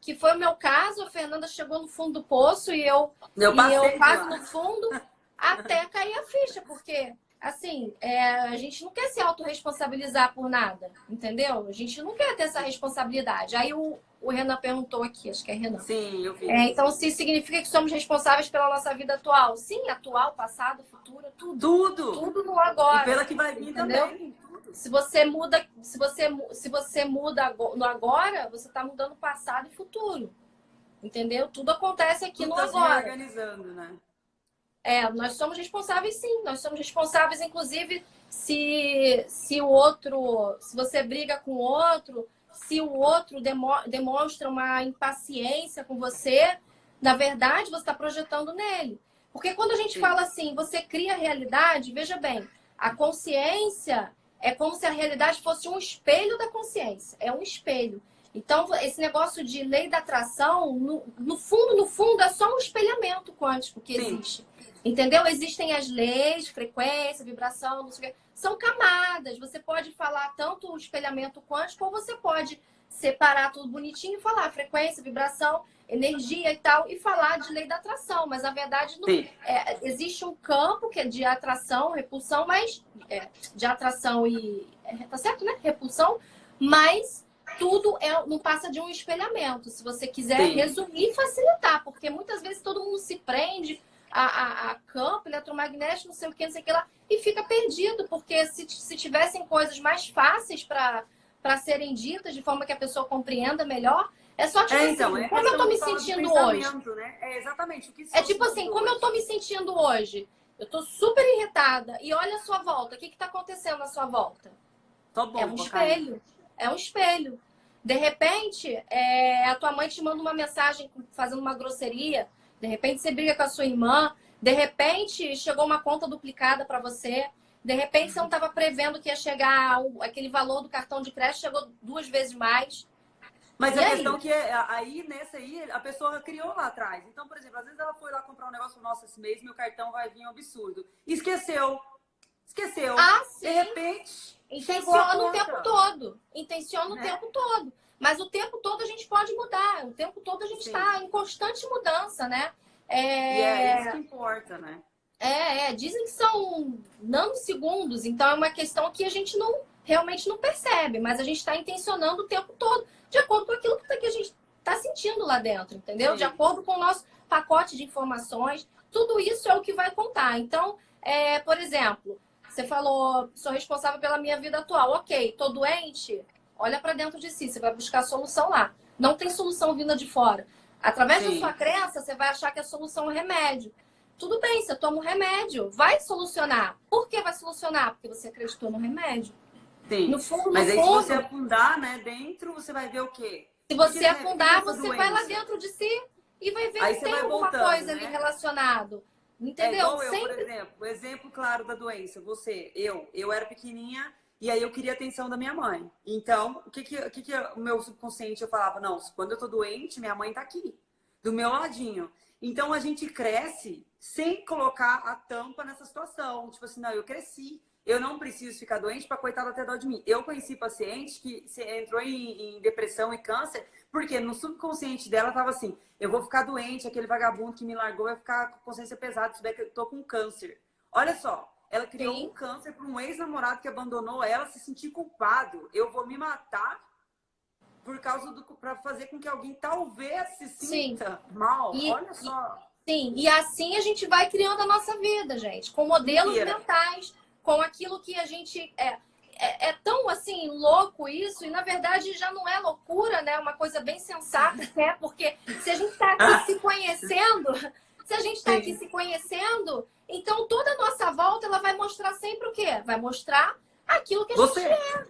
que foi o meu caso, a Fernanda chegou no fundo do poço e eu, eu, e eu quase no fundo até cair a ficha, porque assim, é, a gente não quer se autorresponsabilizar por nada, entendeu? A gente não quer ter essa responsabilidade. Aí o, o Renan perguntou aqui, acho que é Renan. Sim, eu vi. É, então, se significa que somos responsáveis pela nossa vida atual? Sim, atual, passado, futuro, tudo. Tudo. Tudo no agora. E pela que vai vir entendeu? também. Se você muda, se você, se você muda no agora, você está mudando passado e futuro. Entendeu? Tudo acontece aqui tudo no tá agora. organizando, né? É, nós somos responsáveis sim. Nós somos responsáveis, inclusive, se, se o outro. Se você briga com o outro, se o outro demo, demonstra uma impaciência com você, na verdade, você está projetando nele. Porque quando a gente sim. fala assim, você cria a realidade, veja bem, a consciência é como se a realidade fosse um espelho da consciência. É um espelho. Então, esse negócio de lei da atração, no, no fundo, no fundo, é só um espelhamento quântico que Sim. existe. Entendeu? Existem as leis, frequência, vibração, não sei o quê. São camadas. Você pode falar tanto o espelhamento quântico, ou você pode separar tudo bonitinho e falar frequência, vibração, energia e tal, e falar de lei da atração. Mas, na verdade, não, é, existe um campo que é de atração, repulsão, mas... É, de atração e... É, tá certo, né? Repulsão, mas tudo é, não passa de um espelhamento. Se você quiser Sim. resumir facilitar, porque muitas vezes todo mundo se prende a, a, a, campo eletromagnético, não sei o que, não sei o que lá, e fica perdido, porque se, se tivessem coisas mais fáceis para serem ditas, de forma que a pessoa compreenda melhor, é só tipo é, então, assim, é como eu tô me sentindo hoje? Né? É exatamente o que É tipo assim, como hoje. eu tô me sentindo hoje? Eu tô super irritada. E olha a sua volta. O que que tá acontecendo na sua volta? Bom, é um espelho. É um espelho. De repente, é, a tua mãe te manda uma mensagem fazendo uma grosseria. De repente, você briga com a sua irmã. De repente, chegou uma conta duplicada para você. De repente, você não estava prevendo que ia chegar aquele valor do cartão de crédito, chegou duas vezes mais. Mas e a aí? questão que é, aí, nessa aí, a pessoa criou lá atrás. Então, por exemplo, às vezes ela foi lá comprar um negócio, nossa, esse mês meu cartão vai vir um absurdo. Esqueceu. Esqueceu. Ah, sim. De repente, Intenciona o tempo todo. Intenciona o né? tempo todo. Mas o tempo todo a gente pode mudar. O tempo todo a gente está em constante mudança, né? É... E é isso que importa, né? É, é, dizem que são nanosegundos, então é uma questão que a gente não realmente não percebe, mas a gente está intencionando o tempo todo, de acordo com aquilo que a gente está sentindo lá dentro, entendeu? Sim. De acordo com o nosso pacote de informações, tudo isso é o que vai contar. Então, é, por exemplo, você falou, sou responsável pela minha vida atual. Ok, tô doente? Olha para dentro de si, você vai buscar a solução lá. Não tem solução vinda de fora. Através Sim. da sua crença, você vai achar que a solução é remédio. Tudo bem, você toma um remédio, vai solucionar. Por que vai solucionar? Porque você acreditou no remédio. Sim. No fundo, no Mas aí, fundo, se você afundar né, dentro, você vai ver o quê? Se você Porque, afundar, você doença. vai lá dentro de si e vai ver aí se tem alguma voltando, coisa né? ali relacionado. Entendeu? É igual eu, Sempre... por exemplo. O exemplo claro da doença. Você, eu, eu era pequenininha e aí eu queria a atenção da minha mãe. Então, o que que, o, que que o meu subconsciente eu falava? Não, quando eu tô doente, minha mãe tá aqui, do meu ladinho. Então, a gente cresce sem colocar a tampa nessa situação. Tipo assim, não, eu cresci. Eu não preciso ficar doente para coitada ter dó de mim. Eu conheci paciente que entrou em, em depressão e câncer porque no subconsciente dela tava assim, eu vou ficar doente, aquele vagabundo que me largou vai ficar com consciência pesada, se que eu tô com câncer. Olha só, ela criou Sim. um câncer para um ex-namorado que abandonou ela, se sentir culpado. Eu vou me matar por causa do para fazer com que alguém talvez se sinta Sim. mal. E, Olha só. Sim, e assim a gente vai criando a nossa vida, gente, com modelos Mentira. mentais, com aquilo que a gente é, é, é, tão assim louco isso, e na verdade já não é loucura, né? Uma coisa bem sensata, né? Porque se a gente está aqui se conhecendo, se a gente está aqui se conhecendo, então toda a nossa volta ela vai mostrar sempre o quê? Vai mostrar aquilo que a você. gente é.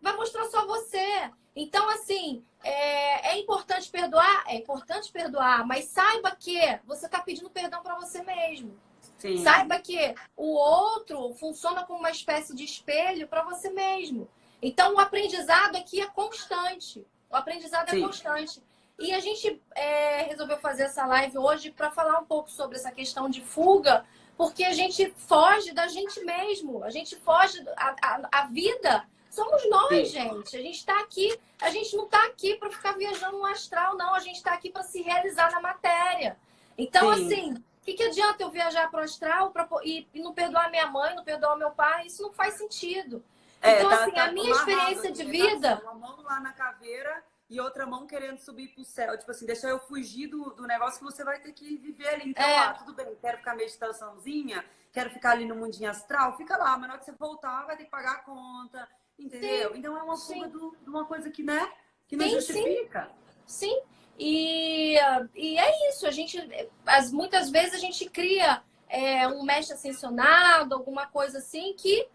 Vai mostrar só você. Então, assim, é, é importante perdoar? É importante perdoar, mas saiba que você está pedindo perdão para você mesmo. Sim. Saiba que o outro funciona como uma espécie de espelho para você mesmo. Então, o aprendizado aqui é constante. O aprendizado é Sim. é constante. E a gente é, resolveu fazer essa live hoje para falar um pouco sobre essa questão de fuga, porque a gente foge da gente mesmo. A gente foge. A, a, a vida somos nós, Sim. gente. A gente está aqui. A gente não está aqui para ficar viajando no astral, não. A gente está aqui para se realizar na matéria. Então, Sim. assim O que, que adianta eu viajar para o astral pra, e, e, não perdoar minha mãe, não perdoar meu pai? Isso não faz sentido. É, então, tá, assim, tá a minha experiência de vida. Uma mão lá na caveira e outra mão querendo subir pro céu. Tipo assim, deixa eu fugir do, do negócio que você vai ter que viver ali. Então, é. ah, tudo bem, quero ficar meditaçãozinha, quero ficar ali no mundinho astral, fica lá, mas na hora que você voltar, vai ter que pagar a conta, entendeu? Sim. Então é uma fuga de uma coisa que, né, que não sim, justifica. Sim. sim. E, e é isso, a gente, as, muitas vezes a gente cria é, um mestre ascensionado, alguma coisa assim, que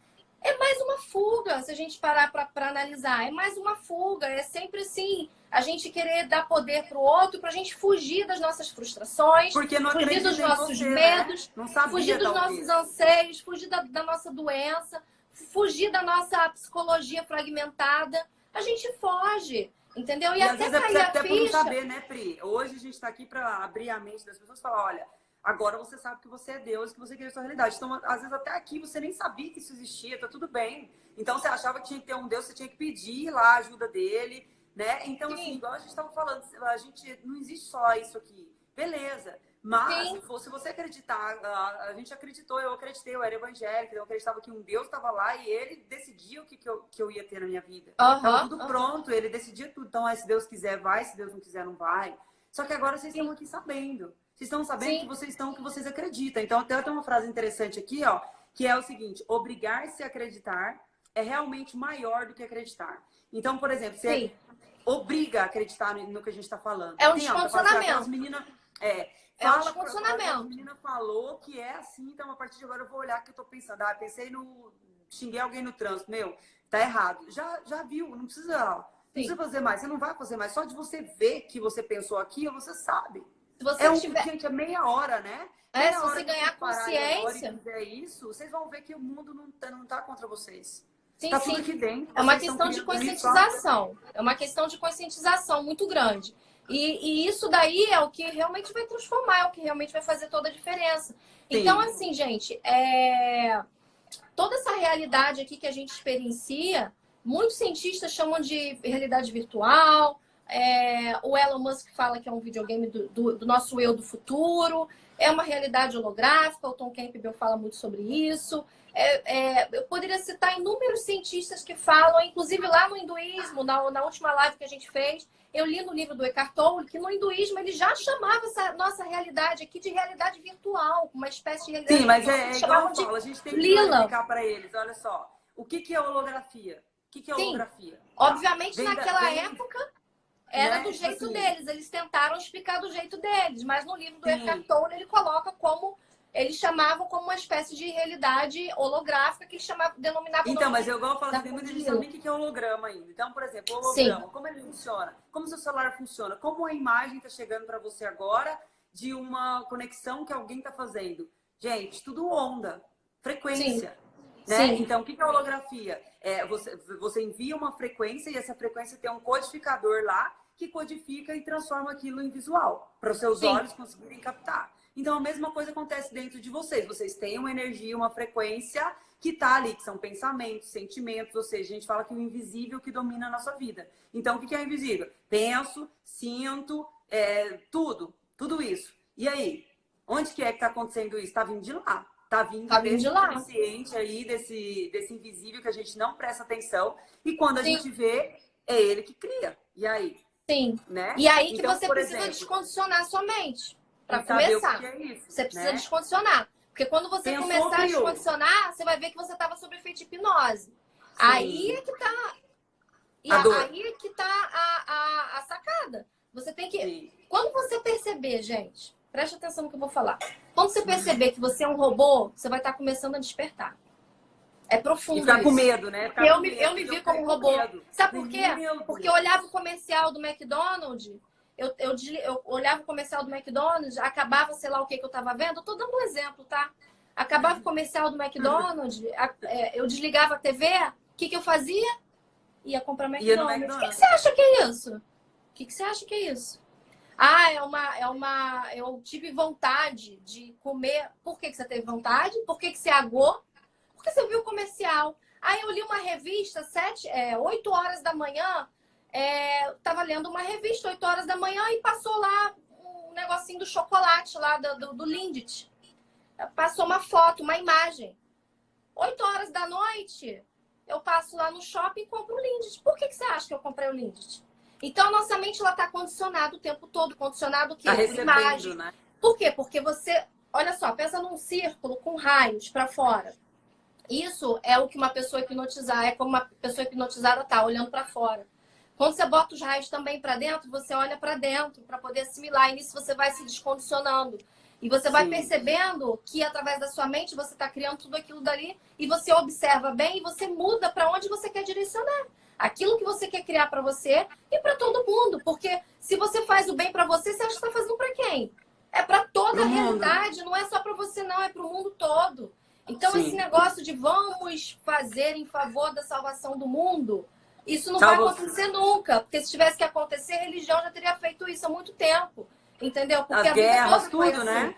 é mais uma fuga, se a gente parar para analisar. É mais uma fuga, é sempre assim, a gente querer dar poder para o outro, para a gente fugir das nossas frustrações, fugir dos nossos você, né? medos, né? fugir dos nossos anseios, fugir da, da nossa doença, fugir da nossa psicologia fragmentada. A gente foge. Entendeu? E, e até cair é até ficha... por não saber, né, Pri? Hoje a gente está aqui para abrir a mente das pessoas e falar, olha, agora você sabe que você é Deus, que você a sua realidade. Então, às vezes até aqui você nem sabia que isso existia, tá tudo bem. Então você achava que tinha que ter um Deus, você tinha que pedir lá a ajuda dele, né? Então, assim, Sim. assim, igual a gente estava falando, a gente não existe só isso aqui. Beleza. Mas, se você acreditar, a, gente acreditou, eu acreditei, eu era evangélica, eu acreditava que um Deus estava lá e ele decidia o que, que, eu, que eu ia ter na minha vida. Uhum, Tava tudo uhum. pronto, ele decidia tudo. Então, se Deus quiser, vai, se Deus não quiser, não vai. Só que agora vocês Sim. estão aqui sabendo. Vocês estão sabendo Sim. que vocês estão, que vocês acreditam. Então, até tem uma frase interessante aqui, ó, que é o seguinte: obrigar-se a acreditar é realmente maior do que acreditar. Então, por exemplo, você Sim. obriga a acreditar no, que a gente está falando. É um descondicionamento. As meninas, é, é um. A menina falou que é assim, então a partir de agora eu vou olhar o que eu tô pensando. Ah, pensei no. xinguei alguém no trânsito. Meu, tá errado. Já, já viu, não precisa, não precisa fazer mais. Você não vai fazer mais. Só de você ver que você pensou aquilo, você sabe. Se você é um, tiver... Gente, é meia hora, né? É, meia se você ganhar consciência. Se fizer isso, vocês vão ver que o mundo não tá, não tá contra vocês. Sim, tá sim. tudo aqui dentro. É uma questão de conscientização. É uma questão de conscientização muito grande. E, e, isso daí é o que realmente vai transformar, é o que realmente vai fazer toda a diferença. Sim. Então, assim, gente, é... toda essa realidade aqui que a gente experiencia, muitos cientistas chamam de realidade virtual. É... O Elon Musk fala que é um videogame do, do, do, nosso eu do futuro. É uma realidade holográfica. O Tom Campbell fala muito sobre isso. É, é, eu poderia citar inúmeros cientistas que falam, inclusive lá no hinduísmo, na, na última live que a gente fez, eu li no livro do Eckhart Tolle que no hinduísmo ele já chamava essa nossa realidade aqui de realidade virtual, uma espécie de realidade Sim, mas é, é igual eu falo, a gente tem que explicar para eles, olha só, o que, que é holografia? O que, que é Sim. holografia? Obviamente, tá. naquela da, época, era né? do jeito assim. deles. Eles tentaram explicar do jeito deles, mas no livro do. Eckhart Tolle ele coloca como eles chamavam como uma espécie de realidade holográfica que eles chamavam, denominavam... Então, mas eu igual falo, tem muita gente sabe o que é holograma ainda. Então, por exemplo, o holograma, Sim. como ele funciona? Como seu celular funciona? Como a imagem está chegando para você agora de uma conexão que alguém está fazendo? Gente, tudo onda, frequência. Sim. Né? Sim. Então, o que é holografia? É, você, você envia uma frequência e essa frequência tem um codificador lá que codifica e transforma aquilo em visual, para os seus Sim. olhos conseguirem captar. Então, a mesma coisa acontece dentro de vocês. Vocês têm uma energia, uma frequência que está ali, que são pensamentos, sentimentos, ou seja, a gente fala que o invisível que domina a nossa vida. Então, o que é o invisível? Penso, sinto, é, tudo, tudo isso. E aí? Onde que é que está acontecendo isso? Está vindo de lá. Está vindo, tá vindo de lá. consciente aí, desse, desse invisível que a gente não presta atenção. E quando a Sim. gente vê, é ele que cria. E aí? Sim. Né? E aí que então, você precisa exemplo, descondicionar sua mente. Para começar. É isso, você precisa né? descondicionar. Porque quando você Pensou começar a descondicionar, você vai ver que você estava sob efeito de hipnose. Sim. Aí é que tá. E a a, aí é que tá a, a, a, sacada. Você tem que. Sim. Quando você perceber, gente, preste atenção no que eu vou falar. Quando você perceber que você é um robô, você vai estar começando a despertar. É profundo. E ficar com medo, né? Ficar eu, me, medo, eu me vi como um robô. Sabe por quê? Porque eu olhava o comercial do McDonald's eu, eu, eu olhava o comercial do McDonald's, acabava, sei lá o que, que eu estava vendo, eu tô dando um exemplo, tá? Acabava o comercial do McDonald's, a, é, eu desligava a TV, o que, que eu fazia? Ia comprar McDonald's. O que, que você acha que é isso? O que, que você acha que é isso? Ah, é uma, é uma. Eu tive vontade de comer. Por que, que você teve vontade? Por que, que você agou? Porque você viu o comercial. Aí eu li uma revista, sete, é, 8 horas da manhã, é, lendo uma revista, 8 horas da manhã, e passou lá um negocinho do chocolate lá do, do, do Lindt. Passou uma foto, uma imagem. 8 horas da noite, eu passo lá no shopping e compro o Lindt. Por que, que você acha que eu comprei o Lindt? Então, a nossa mente ela está condicionada o tempo todo. Condicionado o quê? Tá imagem. né? Por quê? Porque você... Olha só, pensa num círculo com raios para fora. Isso é o que uma pessoa hipnotizada... É como uma pessoa hipnotizada tá, olhando para fora. Quando você bota os raios também para dentro, você olha para dentro para poder assimilar. E nisso você vai se descondicionando. E você vai Sim. percebendo que através da sua mente você está criando tudo aquilo dali e você observa bem e você muda para onde você quer direcionar. Aquilo que você quer criar para você e para todo mundo. Porque se você faz o bem para você, você acha que está fazendo para quem? É para toda a realidade, não é só para você não, é para o mundo todo. Então Sim. esse negócio de vamos fazer em favor da salvação do mundo, isso não vai acontecer nunca. Porque se tivesse que acontecer, a religião já teria feito isso há muito tempo. Entendeu? Porque As a guerras, tudo, assim. né?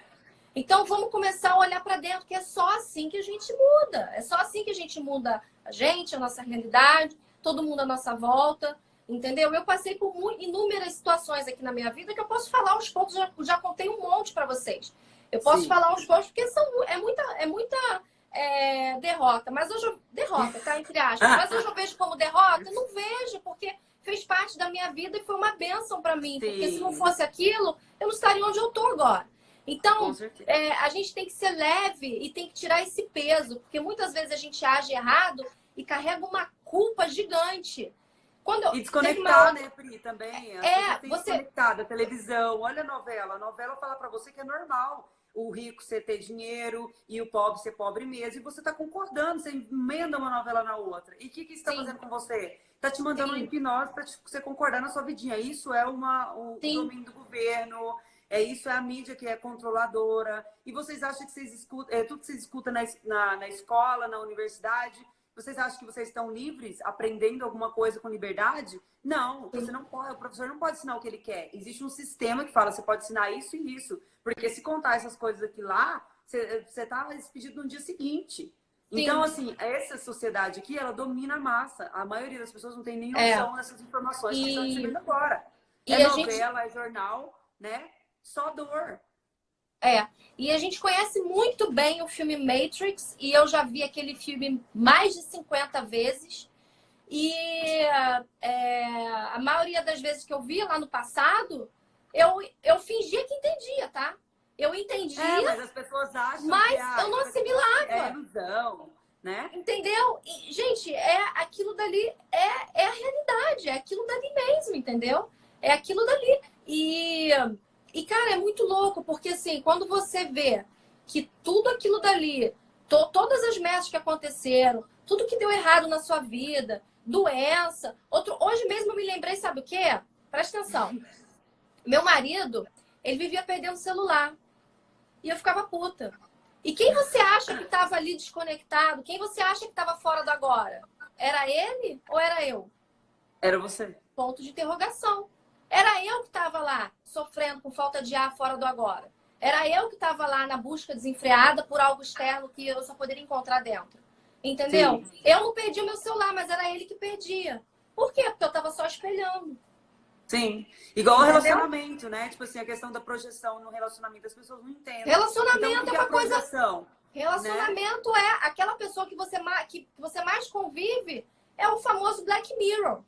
Então vamos começar a olhar para dentro, que é só assim que a gente muda. É só assim que a gente muda a gente, a nossa realidade, todo mundo à nossa volta. Entendeu? Eu passei por inúmeras situações aqui na minha vida que eu posso falar aos poucos, já, já contei um monte para vocês. Eu posso Sim. falar aos poucos porque são, é muita, é muita é, derrota. Mas hoje eu, derrota, tá? Entre aspas. Mas hoje eu vejo como derrota? Não vejo, porque fez parte da minha vida e foi uma bênção para mim. Sim. Porque se não fosse aquilo, eu não estaria onde eu tô agora. Então, é, a gente tem que ser leve e tem que tirar esse peso, porque muitas vezes a gente age errado e carrega uma culpa gigante. Quando eu, e desconectar, uma... né, Pri, também. É, você... desconectada, televisão, olha a novela. A novela fala para você que é normal o rico você ter dinheiro e o pobre ser pobre mesmo. E você está concordando, você emenda uma novela na outra. E o que, que isso está fazendo com você? Está te mandando Sim. hipnose para você concordar na sua vidinha. Isso é uma, o, o domínio do governo, é isso, é a mídia que é controladora. E vocês acham que vocês escutam, é tudo que vocês escutam na, na, na escola, na universidade, vocês acham que vocês estão livres, aprendendo alguma coisa com liberdade? Não, você não pode, o professor não pode ensinar o que ele quer. Existe um sistema que fala, você pode ensinar isso e isso. Porque se contar essas coisas aqui lá, você, você tá despedido no dia seguinte. Sim. Então, assim, essa sociedade aqui, ela domina a massa. A maioria das pessoas não tem nem é. noção é. dessas informações e... que estão recebendo agora. E é novela, gente... é jornal, né? Só dor. É, e a gente conhece muito bem o filme Matrix, e eu já vi aquele filme mais de 50 vezes. E é, a maioria das vezes que eu vi lá no passado, eu, eu fingia que entendia, tá? Eu entendia. É, mas as pessoas acham mas que, eu não assimilava. É ilusão, né? Entendeu? E, gente, é aquilo dali, é, é a realidade, é aquilo dali mesmo, entendeu? É aquilo dali. E e, cara, é muito louco, porque assim, quando você vê que tudo aquilo dali, to todas as metas que aconteceram, tudo que deu errado na sua vida, doença. Outro, hoje mesmo eu me lembrei, sabe o quê? Presta atenção. Meu marido, ele vivia perdendo celular. E eu ficava puta. E quem você acha que estava ali desconectado? Quem você acha que estava fora do agora? Era ele ou era eu? Era você. Ponto de interrogação. Era eu que estava lá sofrendo com falta de ar fora do agora. Era eu que estava lá na busca desenfreada por algo externo que eu só poderia encontrar dentro. Entendeu? Sim. Eu não perdi o meu celular, mas era ele que perdia. Por quê? Porque eu estava só espelhando. Sim. Igual o relacionamento, né? Tipo assim, a questão da projeção no relacionamento, as pessoas não entendem. Relacionamento então, é, é uma coisa. Relacionamento né? é aquela pessoa que você, que você mais convive, é o famoso Black Mirror.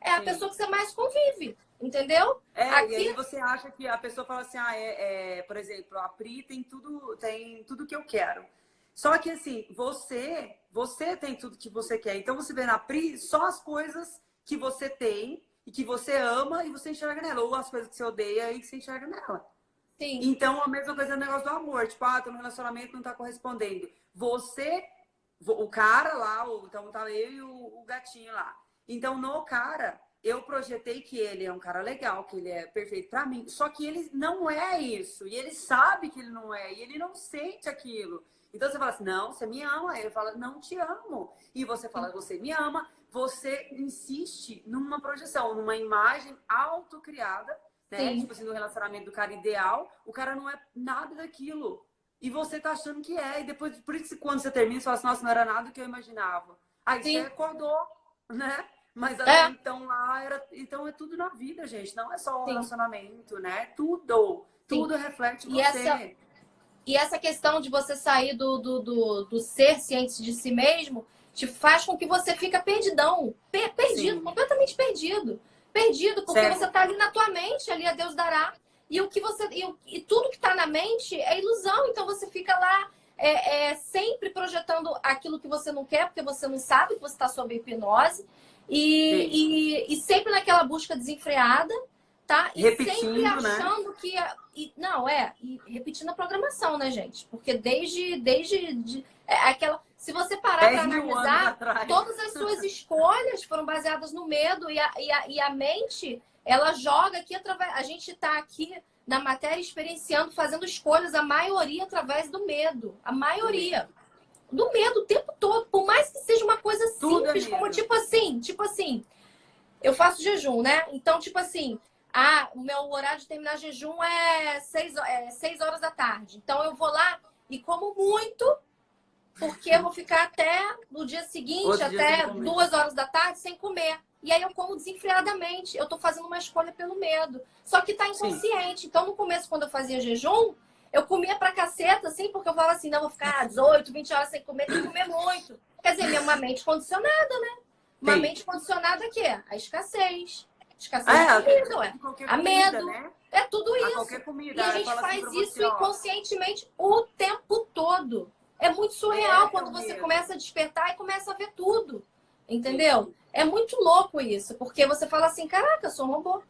É a Sim. pessoa que você mais convive. Entendeu? É, Aqui... e aí você acha que a pessoa fala assim, ah, é, é, por exemplo, a Pri tem tudo, tem tudo que eu quero. Só que assim, você, você tem tudo que você quer. Então você vê na Pri só as coisas que você tem e que você ama e você enxerga nela. Ou as coisas que você odeia e que você enxerga nela. Sim. Então a mesma coisa é o negócio do amor. Tipo, ah, no relacionamento não tá correspondendo. Você, o cara lá, então tá eu e o, o gatinho lá. Então no cara, eu projetei que ele é um cara legal, que ele é perfeito para mim, só que ele não é isso, e ele sabe que ele não é, e ele não sente aquilo. Então você fala assim, não, você me ama. Ele fala, não te amo. E você fala, você me ama. Você insiste numa projeção, numa imagem autocriada, né? Sim. Tipo assim, no relacionamento do cara ideal, o cara não é nada daquilo. E você tá achando que é. E depois, por isso quando você termina, você fala assim, nossa, não era nada do que eu imaginava. Aí Sim. você acordou, né? Mas até é. então lá era. Então é tudo na vida, gente. Não é só o relacionamento, né? Tudo. Tudo tudo reflete e você. Essa, e essa questão de você sair do, do, do, do, ser ciente de si mesmo te faz com que você fica perdidão. Per, perdido, Sim. completamente perdido. Perdido, porque certo. você está ali na tua mente, ali a Deus dará. E o que você. E, e tudo que está na mente é ilusão. Então você fica lá é, é, sempre projetando aquilo que você não quer, porque você não sabe que você está sob hipnose. E, e, e, sempre naquela busca desenfreada, tá? E repetindo, sempre né? achando né? que. E, não, é, e repetindo a programação, né, gente? Porque desde. desde de, é, aquela. Se você parar para analisar, todas as suas escolhas foram baseadas no medo e a, e a, e a mente, ela joga aqui através. A gente está aqui na matéria experienciando, fazendo escolhas, a maioria através do medo. A maioria. Do medo o tempo todo. Por mais que seja uma coisa Tudo simples, como tipo assim, tipo assim, eu faço jejum, né? Então, tipo assim, ah, o meu horário de terminar jejum é 6 é seis horas da tarde. Então eu vou lá e como muito, porque eu vou ficar até no dia seguinte, Outro até dia duas horas da tarde, sem comer. E aí eu como desenfreadamente. Eu tô fazendo uma escolha pelo medo. Só que tá inconsciente. Sim. Então, no começo, quando eu fazia jejum, eu comia pra caceta, assim, porque eu falava assim, não, vou ficar 18, 20 horas sem comer, tem que comer muito. Quer dizer, uma mente condicionada, né? Uma Sim. mente condicionada a quê? A escassez. Escassez é, de comida, ué. A medo. Né? É tudo isso. Comida, e a gente faz assim isso você, inconscientemente o tempo todo. É muito surreal é, quando você começa a despertar e começa a ver tudo. Entendeu? Sim. É muito louco isso, porque você fala assim, caraca, eu sou um robô.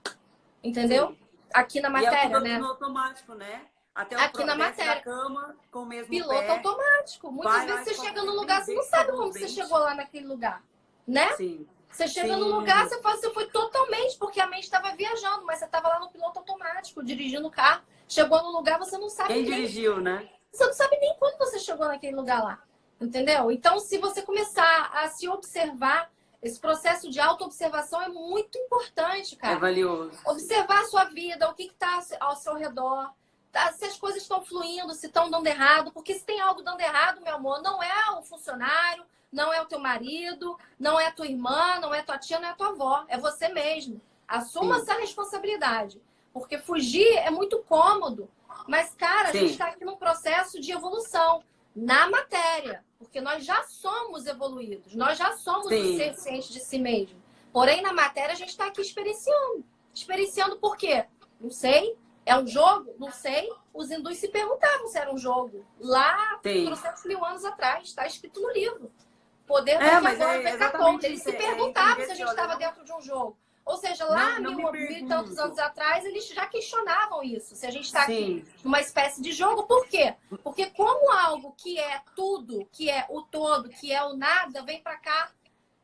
Entendeu? Sim. Aqui na matéria, e é né? automático, né? Até Aqui na matéria. cama, com o mesmo Piloto pé, automático. Muitas vezes você chega no lugar, você não sabe como você chegou lá naquele lugar. Né? Sim. Você chega Sim. no lugar, você fala, você foi totalmente, porque a mente estava viajando, mas você estava lá no piloto automático, dirigindo o carro. Chegou no lugar, você não sabe Quem nem... dirigiu, né? Você não sabe nem quando você chegou naquele lugar lá. Entendeu? Então, se você começar a se observar, esse processo de autoobservação é muito importante, cara. É valioso. Observar a sua vida, o que está ao seu redor, tá? se as coisas estão fluindo, se estão dando errado. Porque se tem algo dando errado, meu amor, não é o funcionário, não é o teu marido, não é a tua irmã, não é a tua tia, não é a tua avó. É você mesmo. Assuma Sim. essa responsabilidade. Porque fugir é muito cômodo. Mas, cara, Sim. a gente está aqui num processo de evolução na matéria, porque nós já somos evoluídos, nós já somos Sim. ser ciente de si mesmo. Porém, na matéria, a gente está aqui experienciando. Experienciando por quê? Não sei. É um jogo? Não sei. Os hindus se perguntavam se era um jogo. Lá, 300 mil anos atrás, está escrito no livro. Poder é, mas é, Eles se é, perguntavam é, se a gente estava dentro de um jogo. Ou seja, lá não, não mil, mil e tantos anos atrás, eles já questionavam isso. Se a gente está aqui numa espécie de jogo, por quê? Porque como algo que é tudo, que é o todo, que é o nada, vem para cá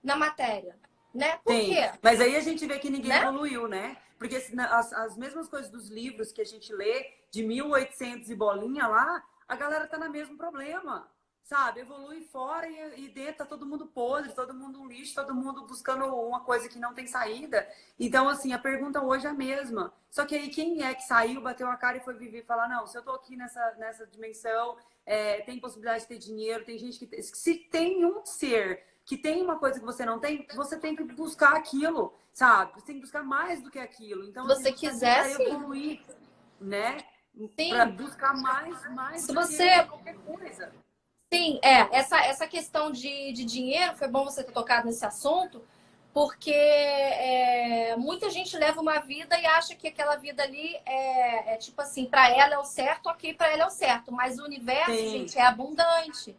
na matéria. Né? Por Sim. quê? Mas aí a gente vê que ninguém né? evoluiu, né? Porque as, as mesmas coisas dos livros que a gente lê, de 1800 e bolinha lá, a galera tá no mesmo problema sabe? Evolui fora e, e, dentro tá todo mundo podre, todo mundo um lixo, todo mundo buscando uma coisa que não tem saída. Então, assim, a pergunta hoje é a mesma. Só que aí quem é que saiu, bateu a cara e foi viver e falar, não, se eu tô aqui nessa, nessa dimensão, é, tem possibilidade de ter dinheiro, tem gente que... Se tem um ser que tem uma coisa que você não tem, você tem que buscar aquilo, sabe? Você tem que buscar mais do que aquilo. Então, se você quiser, sim. evoluir, né? Sim. Pra buscar mais, mais se você... qualquer coisa. Sim, é. Essa, essa questão de, de dinheiro, foi bom você ter tocado nesse assunto, porque é, muita gente leva uma vida e acha que aquela vida ali é, é tipo assim, para ela é o certo, ok, para ela é o certo. Mas o universo, Sim. gente, é abundante.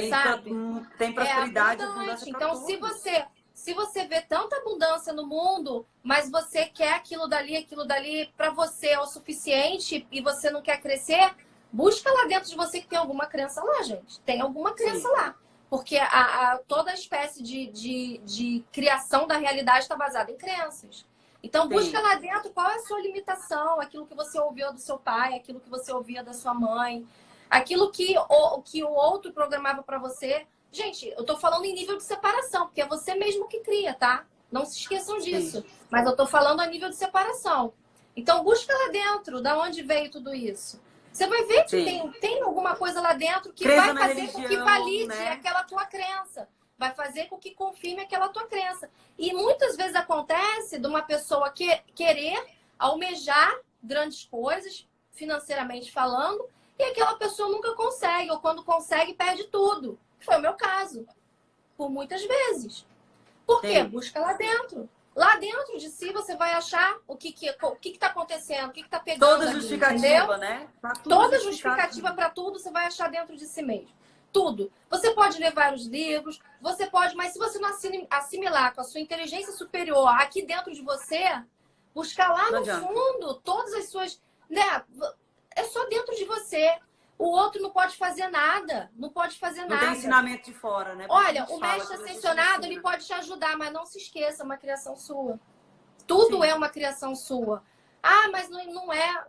Tem, sabe? tem prosperidade, é abundante. Então, se você se você vê tanta abundância no mundo, mas você quer aquilo dali, aquilo dali para você é o suficiente e você não quer crescer, Busca lá dentro de você que tem alguma crença lá, gente. Tem alguma crença Sim. lá. Porque a, a, toda a espécie de, de, de criação da realidade está baseada em crenças. Então, Sim. busca lá dentro qual é a sua limitação, aquilo que você ouviu do seu pai, aquilo que você ouvia da sua mãe, aquilo que o, que o outro programava para você. Gente, eu tô falando em nível de separação, porque é você mesmo que cria, tá? Não se esqueçam disso. Sim. Mas eu tô falando a nível de separação. Então, busca lá dentro, da onde veio tudo isso. Você vai ver que tem, tem alguma coisa lá dentro que vai fazer religião, com que valide né? aquela tua crença. Vai fazer com que confirme aquela tua crença. E muitas vezes acontece de uma pessoa que, querer almejar grandes coisas, financeiramente falando, e aquela pessoa nunca consegue, ou quando consegue, perde tudo. Foi o meu caso. Por muitas vezes. Por quê? Sim. Busca lá dentro. Lá dentro de si você vai achar o que que o que está acontecendo, o que está pegando. Toda justificativa, né? Toda justificativa para tudo você vai achar dentro de si mesmo. Tudo. Você pode levar os livros, você pode, mas se você não assimilar com a sua inteligência superior aqui dentro de você, buscar lá no fundo todas as suas. Né? É só dentro de você. O outro não pode fazer nada. Não pode fazer não nada. Não tem ensinamento de fora, né? Porque Olha, o mestre ascensionado, ele pode te ajudar, mas não se esqueça, é uma criação sua. Tudo Sim. é uma criação sua. Ah, mas não, não é.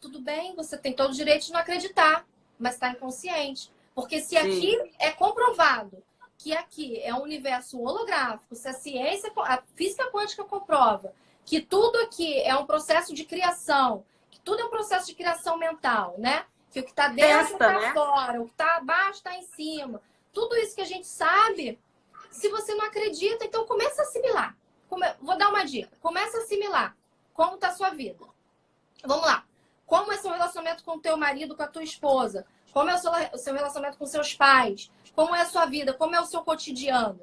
Tudo bem, você tem todo o direito de não acreditar, mas está inconsciente. Porque se Sim. aqui é comprovado que aqui é um universo holográfico, se a ciência, a física quântica comprova que tudo aqui é um processo de criação, tudo é um processo de criação mental, né? Que o que está dentro está né? fora, o que está abaixo está em cima. Tudo isso que a gente sabe, se você não acredita, então começa a assimilar. Come... Vou dar uma dica. Começa a assimilar como está a sua vida. Vamos lá. Como é seu relacionamento com o teu marido, com a tua esposa? Como é o seu, o seu relacionamento com seus pais? Como é a sua vida? Como é o seu cotidiano?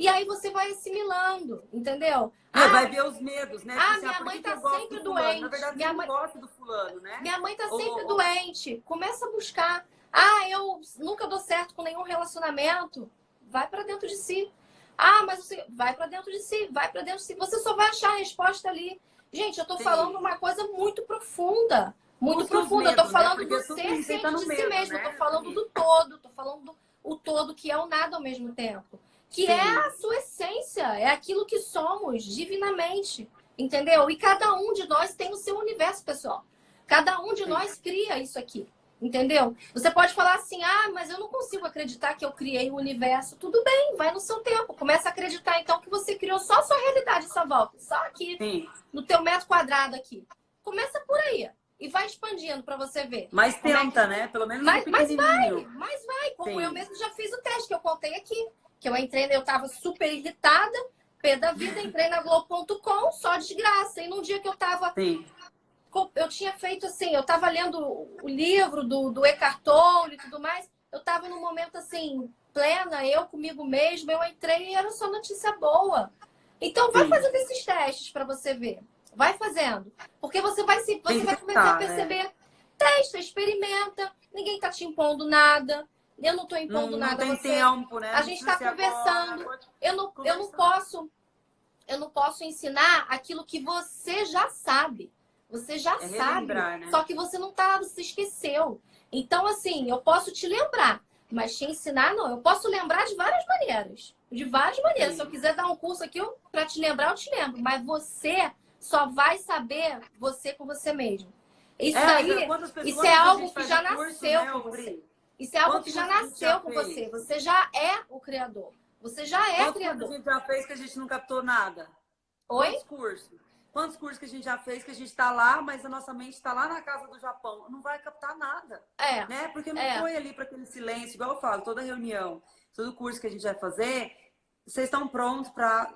E aí você vai assimilando, entendeu? Ah, vai ver os medos, né? Ah, minha mãe tá sempre do doente. Na verdade, minha mãe gosta do fulano, né? Minha mãe tá sempre doente. Começa a buscar. Ah, eu nunca dou certo com nenhum relacionamento. Vai para dentro de si. Ah, mas você vai para dentro de si, vai para dentro de si. Você só vai achar a resposta ali. Gente, eu tô Sim. falando uma coisa muito profunda muito profunda. eu tô né? falando né? do ser ciente tá de si mesmo. Né? Eu tô falando do todo. Tô falando do o todo, que é o nada ao mesmo tempo. Que Sim. é a sua essência. É aquilo que somos divinamente. Entendeu? E cada um de nós tem o seu universo, pessoal. Cada um de Sim. nós cria isso aqui. Entendeu? Você pode falar assim, ah, mas eu não consigo acreditar que eu criei o universo. Tudo bem, vai no seu tempo. Começa a acreditar, então, que você criou só a sua realidade, essa volta. Só aqui, Sim. no teu metro quadrado aqui. Começa por aí e vai expandindo para você ver. Mas é tenta, é que... né? Pelo menos mas, mas vai, mas vai. Como Sim. eu mesmo já fiz o teste que eu contei aqui. Que eu entrei, eu tava super irritada, pé da vida, entrei na Globo.com, só de graça. E num dia que eu tava... Sim. Eu tinha feito assim, eu tava lendo o livro do, do Eckhart Tolle e tudo mais. Eu tava num momento assim, plena, eu comigo mesma, eu entrei e era só notícia boa. Então vai Sim. fazendo esses testes para você ver. Vai fazendo. Porque você vai, se, você vai começar a né? perceber. Né? Testa, experimenta. Ninguém tá te impondo nada. Eu não tô impondo não, nada não a você. Tempo, né? A gente está conversando. Agora, eu, não, eu não posso. Eu não posso ensinar aquilo que você já sabe. Você já é sabe. Né? Só que você não tá, você esqueceu. Então, assim, eu posso te lembrar, mas te ensinar, não. Eu posso lembrar de várias maneiras. De várias maneiras. Sim. Se eu quiser dar um curso aqui para te lembrar, eu te lembro. Mas você só vai saber você com você mesmo. Isso é, aí, isso é algo que já nasceu né, com você. Isso é algo Quantos que já nasceu com você. Você já é o criador. Você já é Quantos criador. Quantos a gente já fez que a gente não captou nada? Oi? Quantos cursos? Quantos cursos que a gente já fez que a gente está lá, mas a nossa mente está lá na casa do Japão? Não vai captar nada. É. Né? Porque não é. foi ali para aquele silêncio, igual eu falo, toda reunião, todo curso que a gente vai fazer, vocês estão prontos para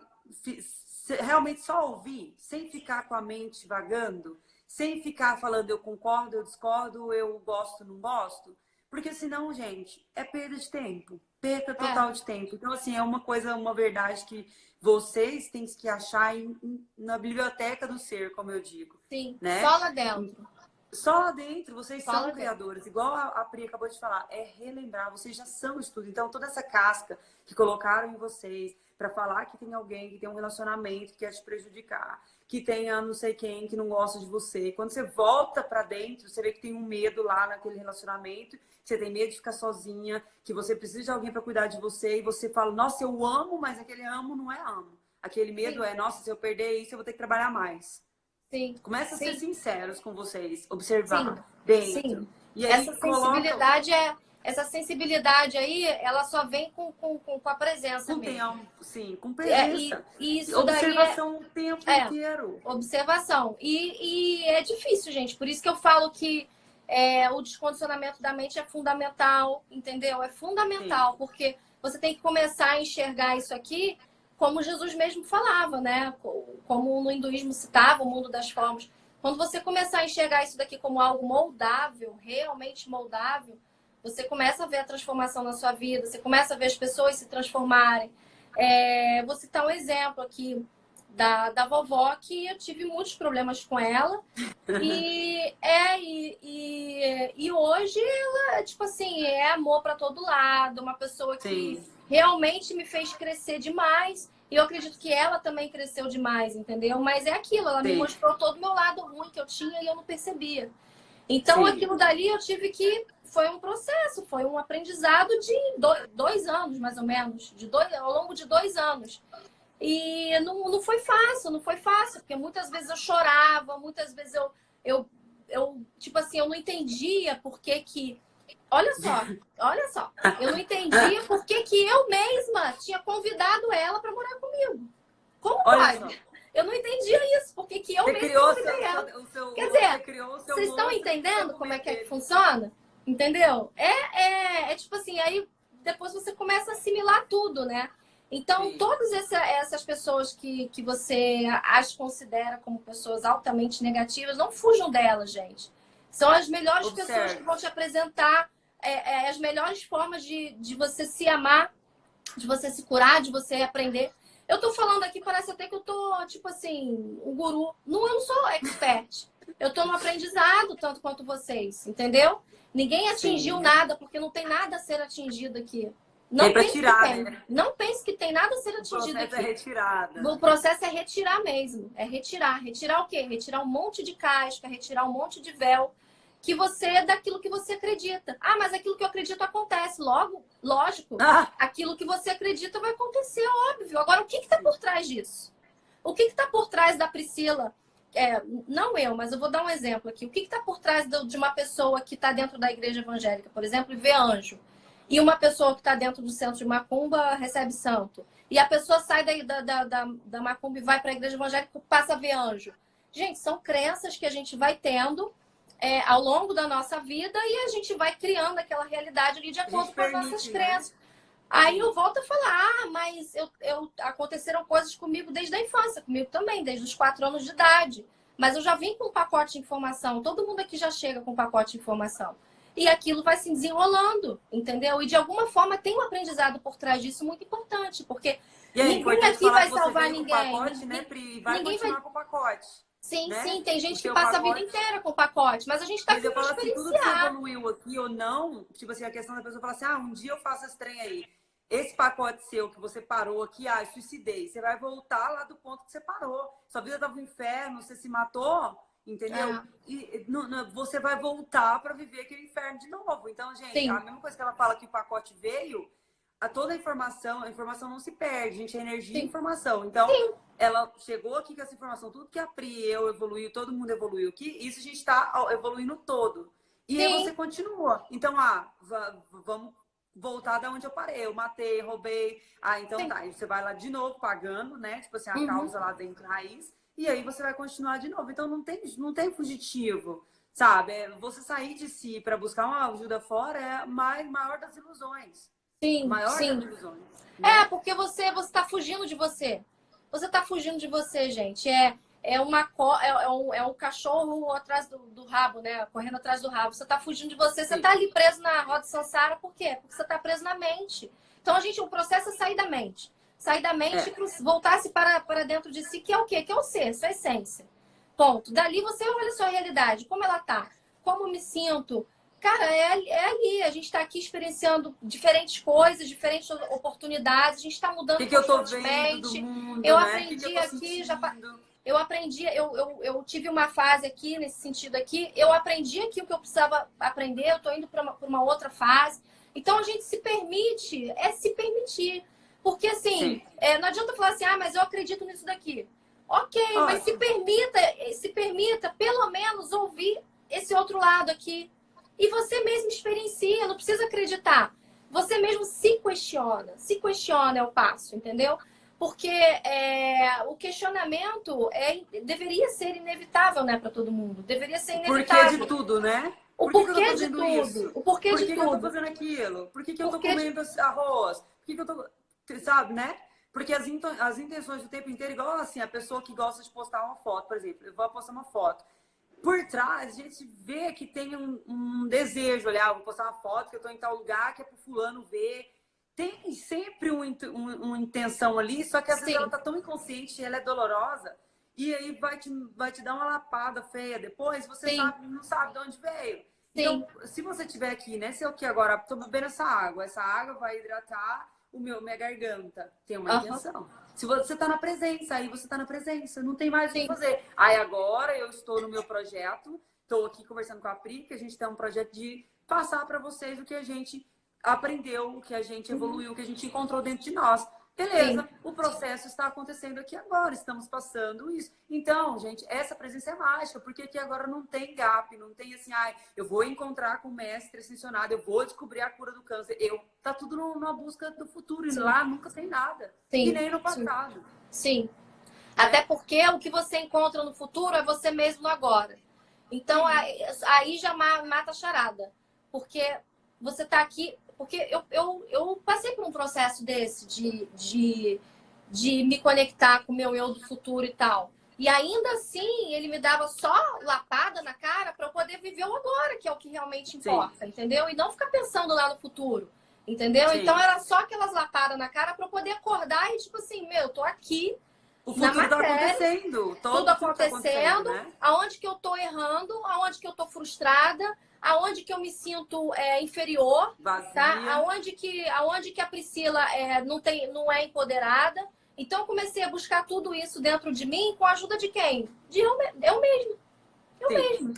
realmente só ouvir, sem ficar com a mente vagando, sem ficar falando eu concordo, eu discordo, eu gosto, não gosto. Porque senão, gente, é perda de tempo. Perda é. total é. de tempo. Então, assim, é uma coisa, uma verdade que vocês têm que achar em, em, na biblioteca do ser, como eu digo. Sim, né? só lá dentro. Só lá dentro, vocês só são criadores. Igual a, a Pri acabou de falar, é relembrar, vocês já são isso tudo. Então, toda essa casca que colocaram em vocês, para falar que tem alguém que tem um relacionamento que quer te prejudicar, que tenha não sei quem que não gosta de você. Quando você volta para dentro, você vê que tem um medo lá naquele relacionamento, que você tem medo de ficar sozinha, que você precisa de alguém para cuidar de você e você fala: "Nossa, eu amo", mas aquele amo não é amo. Aquele medo Sim. é: "Nossa, se eu perder isso, eu vou ter que trabalhar mais". Sim. Começa a Sim. ser sinceros com vocês, observar Sim. dentro. Sim. E aí, Essa sensibilidade coloca... é essa sensibilidade aí, ela só vem com, com, com a presença com mesmo. Tempo, sim, com presença. É, e, e isso Observação é, o tempo é, inteiro. Observação. E, e é difícil, gente. Por isso que eu falo que é, o descondicionamento da mente é fundamental, entendeu? É fundamental, sim. porque você tem que começar a enxergar isso aqui como Jesus mesmo falava, né? Como no hinduísmo citava, o mundo das formas. Quando você começar a enxergar isso daqui como algo moldável, realmente moldável, você começa a ver a transformação na sua vida, você começa a ver as pessoas se transformarem. É, vou citar um exemplo aqui da, da vovó, que eu tive muitos problemas com ela. E, é, e, e, e hoje ela, tipo assim, é amor para todo lado, uma pessoa que Sim. realmente me fez crescer demais. E eu acredito que ela também cresceu demais, entendeu? Mas é aquilo, ela Sim. me mostrou todo o meu lado ruim que eu tinha e eu não percebia. Então, Sim. aquilo dali eu tive que. Foi um processo, foi um aprendizado de dois anos, mais ou menos, de dois, ao longo de dois anos. E não, não foi fácil, não foi fácil, porque muitas vezes eu chorava, muitas vezes eu, eu, eu tipo assim, eu não entendia por que que Olha só, olha só. Eu não entendia por que, que eu mesma tinha convidado ela para morar comigo. Como olha pode? Só. Eu não entendia isso. Por que, eu você mesma convidei seu, ela? O seu, Quer dizer, vocês estão entendendo como é que, é que funciona? Entendeu? É, é, é tipo assim, aí depois você começa a assimilar tudo, né? Então, Sim. todas essa, essas pessoas que, que você as considera como pessoas altamente negativas, não fujam delas, gente. São as melhores Observe. pessoas que vão te apresentar é, é, as melhores formas de, de você se amar, de você se curar, de você aprender. Eu tô falando aqui, parece até que eu tô, tipo assim, um guru. Não, eu não sou expert. Eu tô no aprendizado, tanto quanto vocês, entendeu? Ninguém atingiu Sim. nada, porque não tem nada a ser atingido aqui. Não pense tirar, que tem. Né? Não pense que tem nada a ser atingido aqui. O processo é retirada. O processo é retirar mesmo. É retirar. Retirar o quê? Retirar um monte de casca, retirar um monte de véu que você é daquilo que você acredita. Ah, mas aquilo que eu acredito acontece. Logo, lógico, ah. aquilo que você acredita vai acontecer, óbvio. Agora, o que está por trás disso? O que está por trás da Priscila? É, não eu, mas eu vou dar um exemplo aqui. O que está por trás de uma pessoa que está dentro da igreja evangélica, por exemplo, e vê anjo? E uma pessoa que está dentro do centro de macumba recebe santo. E a pessoa sai da, da, da, da macumba e vai para a igreja evangélica e passa a ver anjo. Gente, são crenças que a gente vai tendo é, ao longo da nossa vida e a gente vai criando aquela realidade ali de acordo com as nossas né? crenças. Né? Aí eu volto a falar, ah, mas eu, eu, aconteceram coisas comigo desde a infância, comigo também, desde os quatro anos de idade. Mas eu já vim com um pacote de informação, todo mundo aqui já chega com um pacote de informação. E aquilo vai se desenrolando, entendeu? E de alguma forma tem um aprendizado por trás disso muito importante, porque aí, ninguém aqui vai salvar ninguém. Pacote, né, Pri? Vai ninguém continuar vai... com o pacote. Sim, né? sim, tem gente que passa pacote... a vida inteira com o pacote, mas a gente tá Mas eu falo assim, tudo que evoluiu aqui ou não, tipo assim, a questão da pessoa falar assim, ah, um dia eu faço esse trem aí. Esse pacote seu que você parou aqui, ah, suicidei. Você vai voltar lá do ponto que você parou. Sua vida tava no inferno, você se matou, entendeu? É. E você vai voltar para viver aquele inferno de novo. Então, gente, sim. a mesma coisa que ela fala que o pacote veio, a toda a informação, a informação não se perde, gente, é energia e informação. Então, sim ela chegou aqui com essa informação, tudo que a Pri, eu evoluiu, todo mundo evoluiu aqui, isso a gente está evoluindo todo. E aí você continua. Então, ah, vamos voltar da onde eu parei. Eu matei, roubei. Ah, então Sim. tá. você vai lá de novo pagando, né? Tipo assim, a uhum. causa lá dentro, raiz. E aí você vai continuar de novo. Então não tem, não tem fugitivo, sabe? É, você sair de si para buscar uma ajuda fora é a maior das ilusões. Sim, maior sim. das ilusões. Né? É, porque você você está fugindo de você. Você está fugindo de você, gente. É, é, uma, é, é, um, é um cachorro atrás do, do rabo, né? Correndo atrás do rabo. Você está fugindo de você. Você está ali preso na roda Sansara, por quê? Porque você está preso na mente. Então, a gente, o processo é sair da mente. Sair da mente é. voltar-se para, para dentro de si, que é o quê? Que é o ser, sua essência. Ponto. Dali você olha a sua realidade, como ela tá, como me sinto, Cara, é, é ali. A gente está aqui experienciando diferentes coisas, diferentes oportunidades. A gente está mudando que que eu tô vendo do mundo, Eu né? aprendi que que eu aqui, já eu aprendi, eu, eu, eu, tive uma fase aqui, nesse sentido aqui, eu aprendi aqui o que eu precisava aprender, eu estou indo para uma, uma, outra fase. Então, a gente se permite, é se permitir. Porque, assim, é, não adianta falar assim, ah, mas eu acredito nisso daqui. Ok, mas se permita, se permita, pelo menos, ouvir esse outro lado aqui. E você mesmo experiencia, não precisa acreditar. Você mesmo se questiona. Se questiona é o passo, entendeu? Porque é, o questionamento é, deveria ser inevitável, né, para todo mundo. Deveria ser inevitável. Porquê de tudo, né? O Por porquê de tudo. Isso? O porquê Por que de tudo. eu tô fazendo aquilo? Por que, que eu tô comendo de... arroz? Por que, que eu tô. Sabe, né? Porque as, as intenções do tempo inteiro, igual assim, a pessoa que gosta de postar uma foto, por exemplo, eu vou postar uma foto. por trás a gente vê que tem um, um desejo, olha, vou postar uma foto que eu estou em tal lugar que é para fulano ver. Um, um, uma intenção ali, só que às Sim. vezes ela tá tão inconsciente, ela é dolorosa, e aí vai te, vai te dar uma lapada feia depois, você sabe, não sabe de onde veio. Sim. Então, se você tiver aqui, né? Se eu aqui agora tô bebendo essa água, essa água vai hidratar o meu, minha garganta. Tem uma uhum. intenção. Se você tá na presença, aí você tá na presença, não tem mais o que fazer. Aí agora eu estou no meu projeto, estou aqui conversando com a Pri, que a gente tem um projeto de passar para vocês o que a gente aprendeu, o que a gente uhum. evoluiu, o que a gente encontrou dentro de nós. Beleza, Sim. o processo está acontecendo aqui agora, estamos passando isso. Então, gente, essa presença é mágica, porque aqui agora não tem gap, não tem assim, ai, eu vou encontrar com o mestre ascensionado, eu vou descobrir a cura do câncer. Eu, tá tudo numa busca do futuro, Sim. e lá nunca tem nada. Sim. E nem no passado. Sim. É. Até porque o que você encontra no futuro é você mesmo no agora. Então, aí já mata a charada. Porque você está aqui porque eu, eu, eu passei por um processo desse, de, de, de me conectar com o meu eu do futuro e tal. E ainda assim, ele me dava só lapada na cara para eu poder viver o agora, que é o que realmente importa, Sim. entendeu? E não ficar pensando lá no futuro, entendeu? Sim. Então era só aquelas lapadas na cara para eu poder acordar e tipo assim, meu, tô aqui. O futuro tá acontecendo. Todo tudo acontecendo. Tá acontecendo né? Aonde que eu tô errando, aonde que eu tô frustrada, aonde que eu me sinto é, inferior, Vazia. tá? Aonde que, aonde que a Priscila é, não, tem, não é empoderada. Então, eu comecei a buscar tudo isso dentro de mim com a ajuda de quem? De eu, eu mesmo. Eu Sim. mesmo.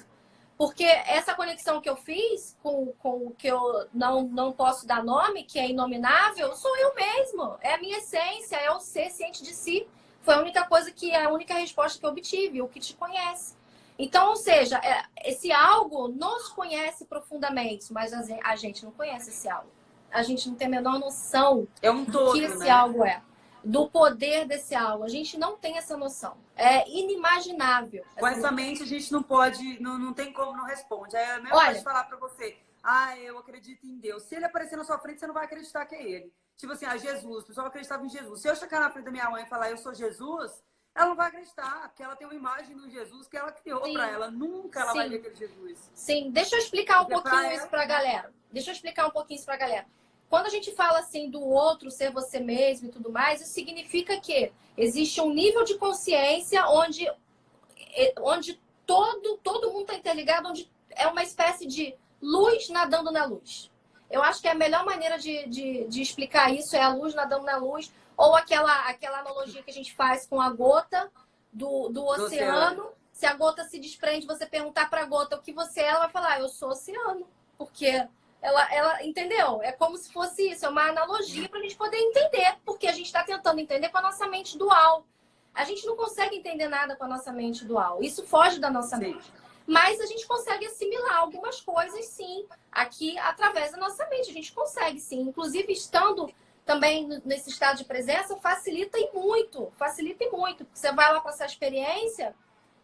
Porque essa conexão que eu fiz com, com o que eu não, não posso dar nome, que é inominável, sou eu mesmo. É a minha essência, é o ser ciente de si. Foi a única coisa que, a única resposta que eu obtive, o que te conhece. Então, ou seja, é, esse algo nos conhece profundamente, mas a gente não conhece esse algo. A gente não tem a menor noção é um todo, do que esse né? algo é. Do poder desse algo. A gente não tem essa noção. É inimaginável. Com essa mente a gente não pode, não, não tem como, não responde. É a mesma Olha, coisa de falar pra você, ah, eu acredito em Deus. Se ele aparecer na sua frente, você não vai acreditar que é ele. Tipo assim, ah, Jesus, o pessoal acreditava em Jesus. Se eu chegar na frente da minha mãe e falar, eu sou Jesus, ela não vai acreditar, porque ela tem uma imagem do Jesus que ela criou para ela. Nunca ela Sim. vai ver aquele Jesus. Sim, deixa eu explicar um porque pouquinho pra isso para a galera. Deixa eu explicar um pouquinho isso para a galera. Quando a gente fala assim do outro ser você mesmo e tudo mais, isso significa que existe um nível de consciência onde, onde todo, todo mundo está interligado, onde é uma espécie de luz nadando na luz. Eu acho que a melhor maneira de, de, de explicar isso é a luz nadando na luz, ou aquela, aquela analogia que a gente faz com a gota do, do, oceano. oceano. Se a gota se desprende, você perguntar para a gota o que você é, ela vai falar, eu sou oceano. Porque ela, ela entendeu? É como se fosse isso, é uma analogia para a gente poder entender, porque a gente está tentando entender com a nossa mente dual. A gente não consegue entender nada com a nossa mente dual. Isso foge da nossa sim. mente. Mas a gente consegue assimilar algumas coisas, sim, aqui através da nossa mente. A gente consegue, sim. Inclusive, estando também nesse estado de presença facilita e muito, facilita e muito. Você vai lá passar a experiência,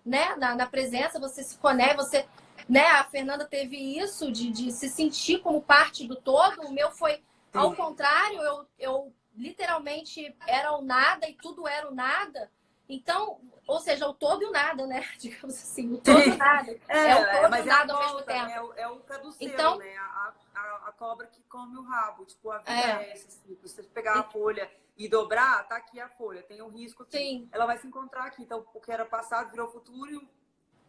né, na, na, presença, você se conecta, você, né, a Fernanda teve isso de, de se sentir como parte do todo, o meu foi ao contrário, eu, eu literalmente era o nada e tudo era o nada. Então, ou seja, o todo e o nada, né? Digamos assim, o todo e o nada. É, é, o todo e o é nada ao mesmo tempo. É o, é o caduceu, então, né? A, a, a, cobra que come o rabo. Tipo, a vida é, é essa. Assim, se você pegar a folha e dobrar, tá aqui a folha. Tem um risco aqui. Sim. Ela vai se encontrar aqui. Então, o que era passado virou futuro e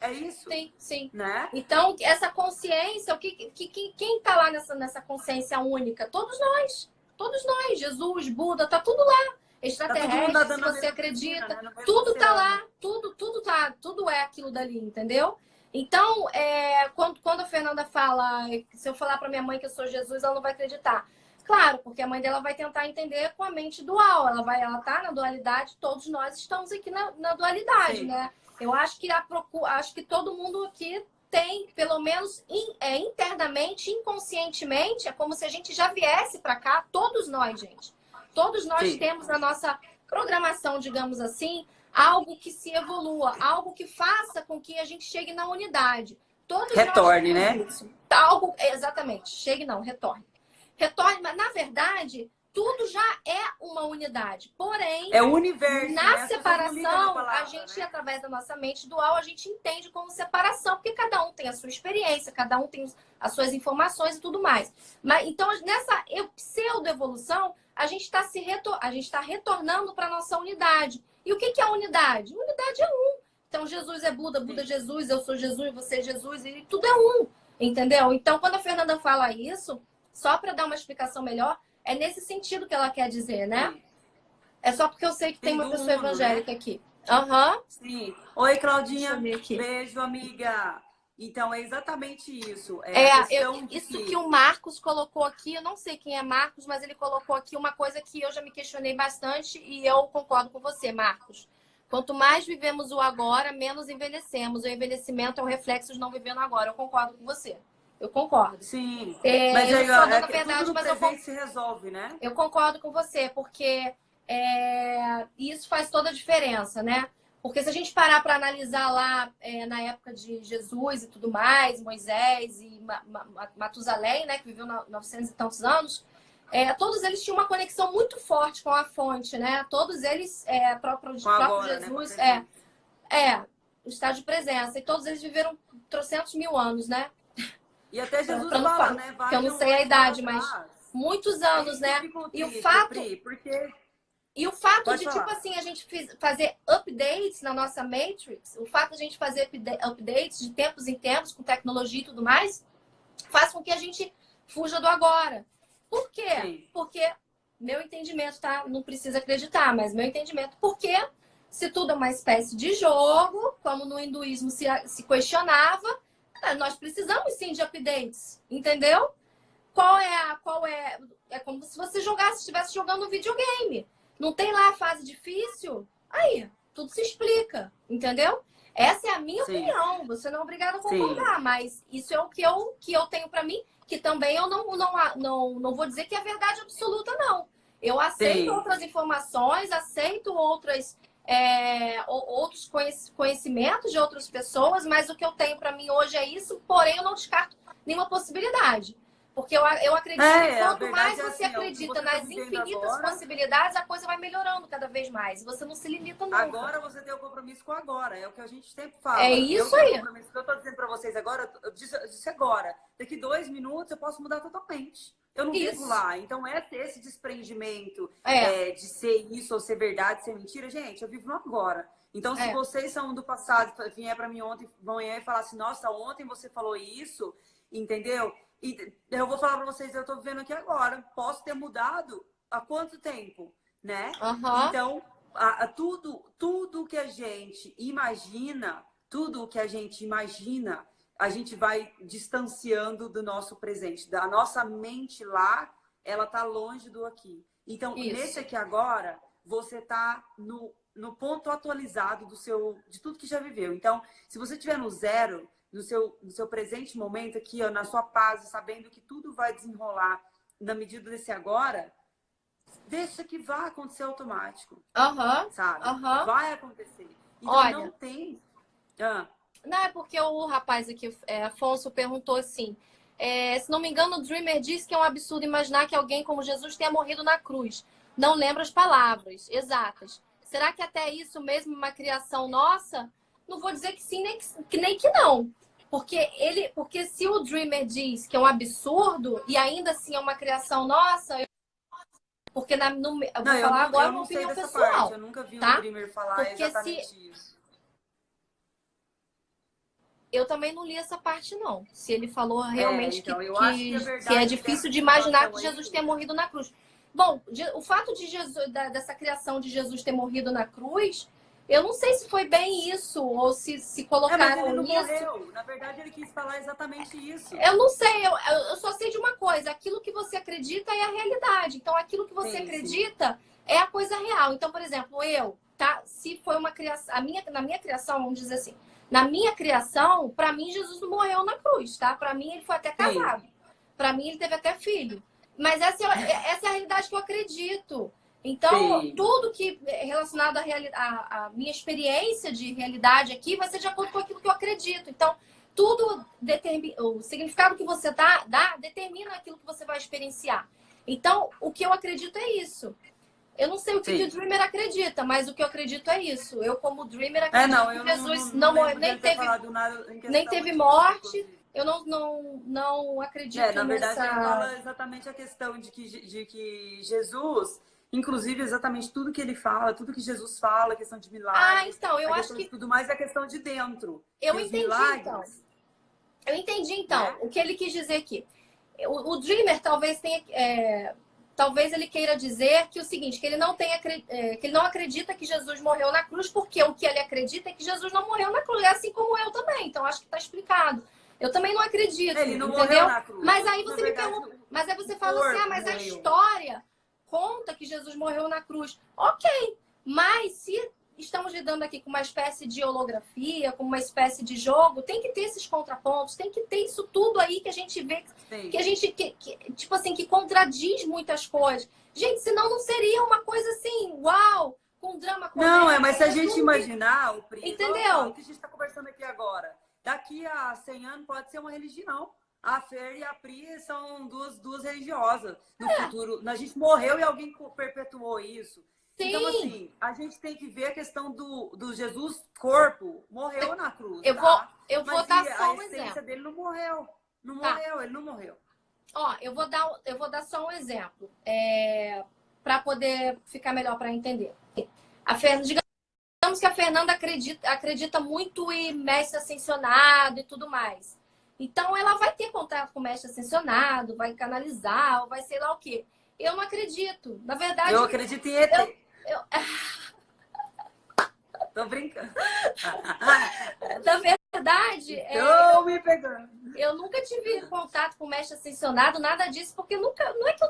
é isso? Sim, sim. Né? Então, essa consciência, o que, que, que, quem tá lá nessa, nessa consciência única? Todos nós. Todos nós. Jesus, Buda, tá tudo lá extraterrestre, tá se você acredita, né? tudo tá lá, tudo, tudo tá, tudo é aquilo dali, entendeu? Então, é, quando, quando a Fernanda fala, se eu falar para minha mãe que eu sou Jesus, ela não vai acreditar. Claro, porque a mãe dela vai tentar entender com a mente dual. Ela vai, ela tá na dualidade, todos nós estamos aqui na, na dualidade, Sim. né? Eu acho que a procura, acho que todo mundo aqui tem, pelo menos in, é, internamente, inconscientemente, é como se a gente já viesse para cá, todos nós, gente. Todos nós Sim. temos na nossa programação, digamos assim, algo que se evolua, algo que faça com que a gente chegue na unidade. Todos retorne, né? Isso. Algo, exatamente. Chegue não, retorne. Retorne, mas na verdade, tudo já é uma unidade. Porém, é o universo, na né? separação, palavra, a gente, né? através da nossa mente dual, a gente entende como separação, porque cada um tem a sua experiência, cada um tem as suas informações e tudo mais. Mas então, nessa pseudo-evolução, a gente está se retor a gente está retornando para a nossa unidade. E o que, é a unidade? Unidade é um. Então, Jesus é Buda, Buda é Jesus, eu sou Jesus, você é Jesus, e tudo é um. Entendeu? Então, quando a Fernanda fala isso, só para dar uma explicação melhor, é nesse sentido que ela quer dizer, né? É só porque eu sei que tem, tem uma pessoa mundo, evangélica né? aqui. Aham. Uhum. Sim. Oi, Claudinha. Beijo, amiga. Então, é exatamente isso. É, é eu, isso que... que o Marcos colocou aqui, eu não sei quem é Marcos, mas ele colocou aqui uma coisa que eu já me questionei bastante e eu concordo com você, Marcos. Quanto mais vivemos o agora, menos envelhecemos. O envelhecimento é o reflexo de não vivendo agora. Eu concordo com você. Eu concordo. Sim. É, mas aí, ó, é verdade, mas eu se resolve, né? Eu concordo com você, porque é, isso faz toda a diferença, né? Porque se a gente parar para analisar lá é, na época de Jesus e tudo mais, Moisés e Matusalém, né, que viveu 900 e tantos anos, é, todos eles tinham uma conexão muito forte com a fonte, né? Todos eles, é, próprio, próprio agora, né, Jesus, né? é, é, o estado de presença. E todos eles viveram trocentos mil anos, né? E até Jesus fala, fala, né? que eu não sei a idade, mas muitos anos, né? E o fato... porque... E o fato Pode de, falar. tipo assim, a gente fazer updates na nossa Matrix, o fato de a gente fazer updates de tempos em tempos, com tecnologia e tudo mais, faz com que a gente fuja do agora. Por quê? Sim. Porque meu entendimento, tá? Não precisa acreditar, mas meu entendimento, porque se tudo é uma espécie de jogo, como no hinduísmo se, se questionava, é, nós precisamos sim de updates, entendeu? Qual é a. Qual é. É como se você jogasse, estivesse jogando um videogame. Não tem lá a fase difícil? Aí, tudo se explica, entendeu? Essa é a minha sim. opinião. Você não é obrigado a concordar, sim. mas isso é o que eu, que eu tenho para mim, que também eu não, não, não, não vou dizer que é verdade absoluta, não. Eu aceito sim. outras informações, aceito outras é, outros conhecimentos de outras pessoas, mas o que eu tenho para mim hoje é isso, porém eu não descarto nenhuma possibilidade. Porque eu, eu acredito é, que quanto mais é você assim, acredita você nas tá infinitas agora, possibilidades, a coisa vai melhorando cada vez mais. Você não se limita nunca. Agora você tem o compromisso com agora. É o que a gente sempre fala. É isso eu aí. O que eu estou dizendo para vocês agora, eu disse, eu disse, agora. Daqui dois minutos eu posso mudar totalmente. Eu não isso. vivo lá. Então, é ter esse desprendimento é. É, de ser isso ou ser verdade, ser mentira. Gente, eu vivo no agora. Então, se é. vocês são do passado, vier para mim ontem, vão e falar assim, nossa, ontem você falou isso, entendeu? E eu vou falar para vocês, eu estou vivendo aqui agora. Posso ter mudado há quanto tempo, né? Uhum. Então, a, a, tudo, tudo que a gente imagina, tudo que a gente imagina a gente vai distanciando do nosso presente. Da nossa mente lá, ela tá longe do aqui. Então, Isso. nesse aqui agora, você tá no, no ponto atualizado do seu de tudo que já viveu. Então, se você estiver no zero, no seu, no seu presente momento aqui, ó, na sua paz, sabendo que tudo vai desenrolar na medida desse agora, deixa que vá acontecer automático. Aham. Uhum. Sabe? Uhum. Vai acontecer. Então, Olha, não tem... Ah. Não, é porque o rapaz aqui, é, Afonso, perguntou assim: é, se não me engano, o Dreamer disse que é um absurdo imaginar que alguém como Jesus tenha morrido na cruz. Não lembra as palavras exatas. Será que até isso mesmo uma criação nossa? Não vou dizer que sim, nem que, nem que não. Porque ele, porque se o Dreamer diz que é um absurdo e ainda assim é uma criação nossa, eu... porque na, no, eu vou não, falar eu agora uma opinião pessoal. Parte. Eu nunca vi tá? o Dreamer falar porque exatamente se, isso. Eu também não li essa parte, não. Se ele falou é, realmente é, então, que, que, que, é que, é difícil de imaginar que Jesus tenha morrido na cruz. Bom, o fato de Jesus, dessa criação de Jesus ter morrido na cruz, eu não sei se foi bem isso, ou se, se colocaram é, ele não isso. Morreu. Na verdade, ele quis falar exatamente isso. Eu não sei, eu, eu só sei de uma coisa: aquilo que você acredita é a realidade. Então, aquilo que você sim, acredita sim. é a coisa real. Então, por exemplo, eu, tá? Se foi uma criação, a minha, na minha criação, vamos dizer assim, na minha criação, para mim, Jesus não morreu na cruz, tá? Para mim, ele foi até casado. Para mim, ele teve até filho. Mas essa, é, essa é a realidade que eu acredito. Então, Sim. tudo que é relacionado à, à, à, minha experiência de realidade aqui vai ser de acordo com aquilo que eu acredito. Então, tudo determina, o significado que você dá, dá determina aquilo que você vai experienciar. Então, o que eu acredito é isso. Eu não sei o que, que, o Dreamer acredita, mas o que eu acredito é isso. Eu, como Dreamer, acredito é, não, que Jesus não, não, não nem teve, nem teve morte. Eu não, não, não acredito é, na verdade, nessa... fala exatamente a questão de que, de que Jesus, inclusive exatamente tudo que ele fala, tudo que Jesus fala, a questão de milagres. Ah, então, eu acho que. Tudo mais é a questão de dentro. Eu entendi, milagres, então. Eu entendi, então, é. o que ele quis dizer aqui. O, o Dreamer talvez tenha. É, talvez ele queira dizer que o seguinte, que ele não tem é, que ele não acredita que Jesus morreu na cruz, porque o que ele acredita é que Jesus não morreu na cruz, é assim como eu também. Então acho que está explicado. Eu também não acredito, ele não entendeu? Mas aí você me pergunta, mas aí você fala assim: "Ah, mas a história conta que Jesus morreu na cruz". OK. Mas se estamos lidando aqui com uma espécie de holografia, com uma espécie de jogo, tem que ter esses contrapontos, tem que ter isso tudo aí que a gente vê, Sim. que a gente, que, que, tipo assim, que contradiz muitas coisas. Gente, senão não seria uma coisa assim, uau, com drama. Não, é, mas se a gente imaginar, o príncipe, entendeu? O que a gente está conversando aqui agora, daqui a 100 anos pode ser uma religião. A Fer e a Pri são duas, duas religiosas no é. futuro. A gente morreu e alguém perpetuou isso. Então, Sim. Então, assim, a gente tem que ver a questão do, do Jesus corpo. Morreu na cruz. Eu tá? vou, eu vou dar só um exemplo. A essência dele não morreu. Não tá. morreu, ele não morreu. Ó, eu vou dar, eu vou dar só um exemplo. É, para poder ficar melhor para entender. A Fernanda, digamos que a Fernanda acredita, acredita muito em mestre ascensionado e tudo mais. Então, ela vai ter contato com o mestre ascensionado, vai canalizar, ou vai sei lá o quê. Eu não acredito. Na verdade. Eu acredito em ET. Eu, eu... Tô brincando. Na verdade. É, eu me pegando. Eu nunca tive contato com mestre ascensionado, nada disso, porque nunca. Não é que eu.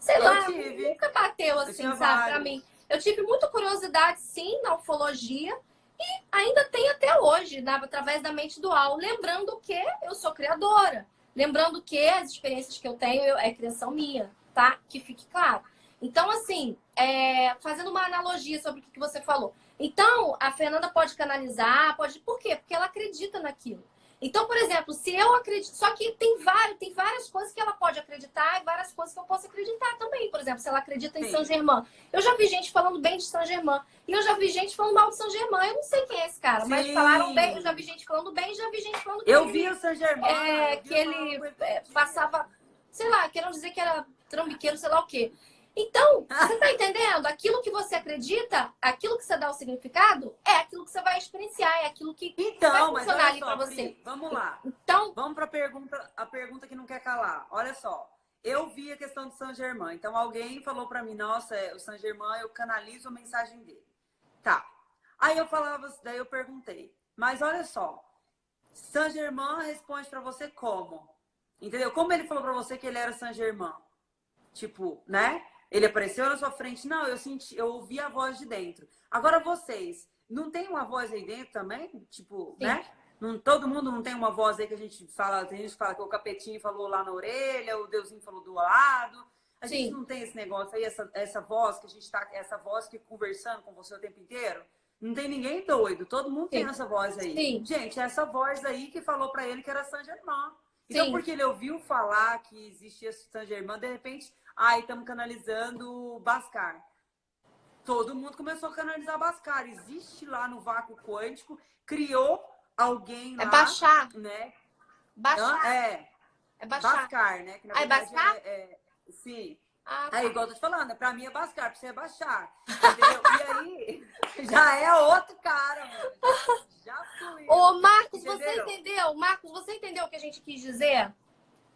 Sei eu lá, tive. nunca bateu assim, sabe, vários. pra mim. Eu tive muita curiosidade, sim, na ufologia. E ainda tem até hoje, na, através da mente dual. Lembrando que eu sou criadora. Lembrando que as experiências que eu tenho é criação minha, tá? Que fique claro. Então, assim, é, fazendo uma analogia sobre o que você falou. Então, a Fernanda pode canalizar, pode. Por quê? Porque ela acredita naquilo. Então, por exemplo, se eu acredito. Só que tem, vários, tem várias coisas que ela pode acreditar e várias coisas que eu posso acreditar também. Por exemplo, se ela acredita em Sim. São Germain. Eu já vi gente falando bem de São Germain. E eu já vi gente falando mal de São Germain. Eu não sei quem é esse cara, Sim. mas falaram bem. Eu já vi gente falando bem e já vi gente falando Eu vi o São Germain. É, que ele é, passava. Sei lá, querendo dizer que era trambiqueiro, sei lá o quê. Então, você está entendendo? Aquilo que você acredita, aquilo que você dá o significado, é aquilo que você vai experienciar, é aquilo que então, vai funcionar ali para você. vamos lá. Então, vamos para a pergunta, a pergunta que não quer calar. Olha só, eu vi a questão do São Germain. Então, alguém falou para mim, nossa, é, o São Germain, eu canalizo a mensagem dele. Tá. Aí eu falava, daí eu perguntei, mas olha só, São Germain responde para você como? Entendeu? Como ele falou para você que ele era São Germain? Tipo, né? Ele apareceu na sua frente. Não, eu senti, eu ouvi a voz de dentro. Agora vocês, não tem uma voz aí dentro também? Tipo, Sim. né? Não, todo mundo não tem uma voz aí que a gente fala, tem gente que fala que o capetinho falou lá na orelha, o deusinho falou do lado. A Sim. gente não tem esse negócio aí, essa, essa voz que a gente tá, essa voz que conversando com você o tempo inteiro. Não tem ninguém doido, todo mundo Sim. tem essa voz aí. Sim. Gente, essa voz aí que falou para ele que era Germain. Então, porque ele ouviu falar que existia Germain, de repente, Aí estamos canalizando Bascar. Todo mundo começou a canalizar Bascar. Existe lá no vácuo quântico, criou alguém é lá. É baixar. Né? Baixar. É. É baixar. Bascar, né? Que, ah, é Bascar? É, é, sim. Ah, tá. Aí, igual eu tô te falando, pra mim é Bascar, pra você é baixar. Entendeu? e aí, já é outro cara, mano. Já fui. Ô, Marcos, você entendeu? Marcos, você entendeu o que a gente quis dizer?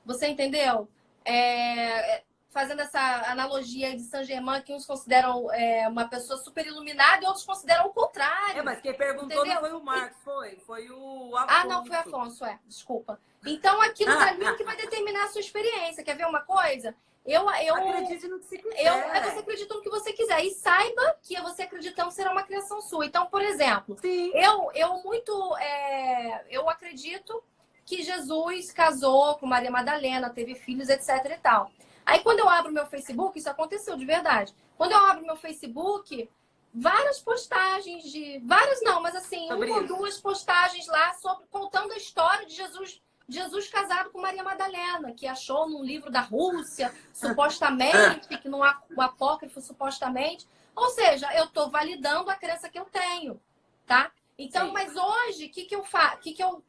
Você entendeu? É, é fazendo essa analogia de Saint Germain, que uns consideram é, uma pessoa super iluminada e outros consideram o contrário. É, mas quem perguntou entendeu? não foi o Marcos, foi. Foi o Afonso. Ah, não, foi o Afonso, é. Desculpa. Então, aquilo dali que vai determinar a sua experiência. Quer ver uma coisa? Eu, eu, Acredite no que você quiser. Eu, é, você acredita no que você quiser. E saiba que você acreditando será uma criação sua. Então, por exemplo, Sim. eu, eu muito. É, eu acredito que Jesus casou com Maria Madalena, teve filhos, etc e tal. Aí quando eu abro meu Facebook, isso aconteceu de verdade. Quando eu abro meu Facebook, várias postagens de. Várias não, mas assim, sobre uma ou duas postagens lá sobre, contando a história de Jesus, Jesus casado com Maria Madalena, que achou num livro da Rússia, supostamente, que num apócrifo, supostamente. Ou seja, eu estou validando a crença que eu tenho, tá? Então, Sim. mas hoje, o que, que eu faço? que, que eu.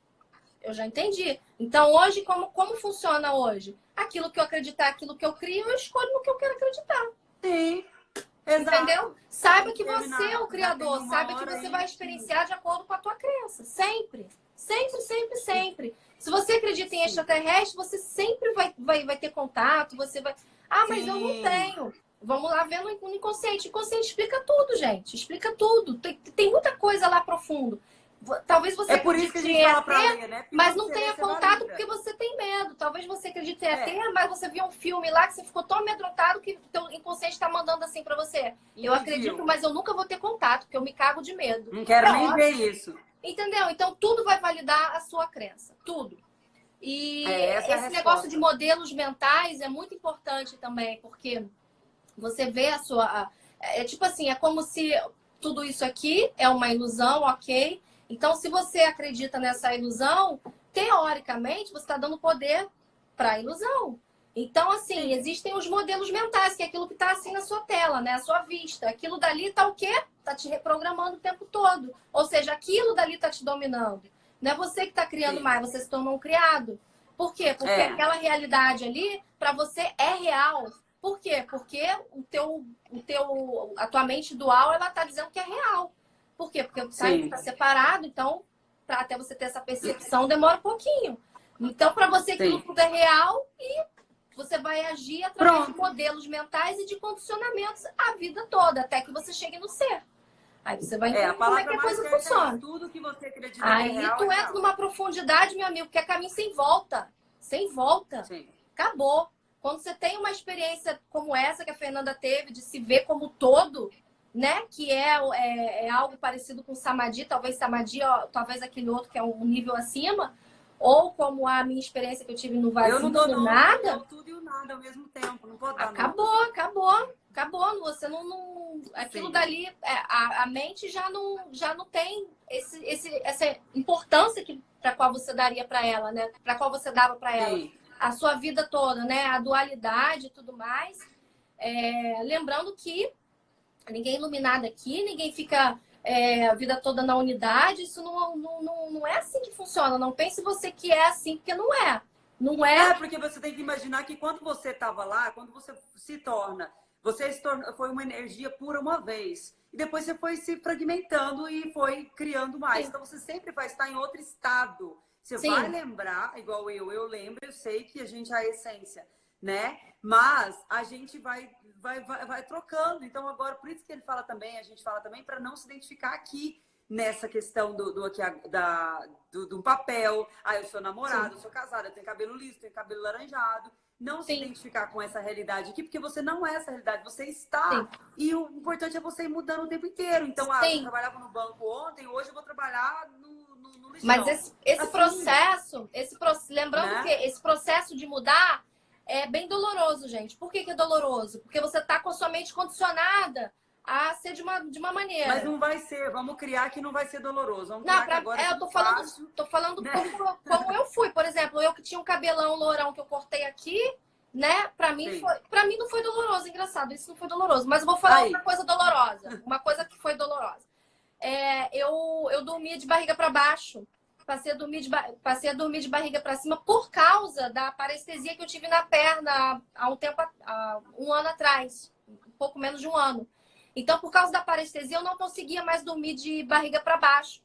Eu já entendi. Então, hoje, como, como funciona hoje? Aquilo que eu acreditar, aquilo que eu crio, eu escolho no que eu quero acreditar. Sim. Exato. Entendeu? Saiba que você é o criador, saiba que você vai experienciar de acordo com a tua crença. Sempre. Sempre, sempre, sempre. Se você acredita em extraterrestre, você sempre vai, vai, vai ter contato, você vai. Ah, mas Sim. eu não tenho. Vamos lá ver no inconsciente. O inconsciente explica tudo, gente. Explica tudo. Tem, tem muita coisa lá profundo. Talvez você é por isso que a gente fala pra ler, né? Porque mas não tenha contato porque você tem medo. Talvez você acredite em ET, é. mas você viu um filme lá que você ficou tão amedrontado que o inconsciente está mandando assim para você. E eu acredito, viu? mas eu nunca vou ter contato, porque eu me cago de medo. Não quero nem ver isso. Entendeu? Então tudo vai validar a sua crença. Tudo. E é, esse negócio de modelos mentais é muito importante também, porque você vê a sua. É tipo assim, é como se tudo isso aqui é uma ilusão, ok? Então, se você acredita nessa ilusão, teoricamente, você está dando poder para a ilusão. Então, assim, existem os modelos mentais, que é aquilo que está assim na sua tela, né? A sua vista. Aquilo dali está o quê? Está te reprogramando o tempo todo. Ou seja, aquilo dali está te dominando. Não é você que está criando Sim. mais, você se tornou um criado. Por quê? Porque é. aquela realidade ali, para você, é real. Por quê? Porque o teu, o teu, a tua mente dual, ela está dizendo que é real. Por quê? Porque o sangue está separado, então, para até você ter essa percepção, demora um pouquinho. Então, para você, aquilo tudo é real e você vai agir através Pronto. de modelos mentais e de condicionamentos a vida toda, até que você chegue no ser. Aí você vai entender é, como é que a coisa é funciona. É tudo que você acredita Aí é real, tu entra numa profundidade, meu amigo, que é caminho sem volta. Sem volta. Sim. Acabou. Quando você tem uma experiência como essa que a Fernanda teve, de se ver como todo, né? Que é, é, é, algo parecido com Samadhi, talvez Samadhi, ó, talvez aquele outro que é um nível acima, ou como a minha experiência que eu tive no vazio eu não dou, não, nada. Eu tudo e o nada ao mesmo tempo, não dar Acabou, não. acabou, acabou. Você não, não aquilo Sim. dali, é, a, a mente já não, já não tem esse, esse, essa importância que para qual você daria para ela, né? Para qual você dava para ela Sim. a sua vida toda, né? A dualidade e tudo mais. É, lembrando que ninguém é iluminado aqui, ninguém fica é, a vida toda na unidade. Isso não, não, não, não é assim que funciona. Não pense você que é assim, porque não é. Não é. É, porque você tem que imaginar que quando você estava lá, quando você se torna, você se torna, foi uma energia pura uma vez. E depois você foi se fragmentando e foi criando mais. Sim. Então você sempre vai estar em outro estado. Você Sim. vai lembrar, igual eu, eu lembro, eu sei que a gente é a essência, né? Mas a gente vai vai, vai, vai trocando. Então, agora, por isso que ele fala também, a gente fala também, para não se identificar aqui nessa questão do, do, aqui, da, do, do papel. Ah, eu sou namorado, Sim. eu sou casada, eu tenho cabelo liso, tenho cabelo laranjado. Não Sim. se identificar com essa realidade aqui, porque você não é essa realidade, você está. Sim. E o importante é você ir mudando o tempo inteiro. Então, ah, eu trabalhava no banco ontem, hoje eu vou trabalhar no, no, no lixão. Mas esse, esse assim, processo, esse, lembrando né? que esse processo de mudar é bem doloroso, gente. Por que, que é doloroso? Porque você está com a sua mente condicionada a ser de uma, de uma maneira. Mas não vai ser, vamos criar que não vai ser doloroso. Vamos não, pra, agora é, eu tô falando, fácil, tô falando né? como, como eu fui. Por exemplo, eu que tinha um cabelão lourão que eu cortei aqui, né? Pra mim, foi, pra mim não foi doloroso, engraçado, isso não foi doloroso. Mas eu vou falar Aí. outra coisa dolorosa. Uma coisa que foi dolorosa. É, eu, eu dormia de barriga para baixo passei a dormir de, passei a dormir de barriga para cima por causa da parestesia que eu tive na perna há um tempo, há um ano atrás, um pouco menos de um ano. Então, por causa da parestesia, eu não conseguia mais dormir de barriga para baixo.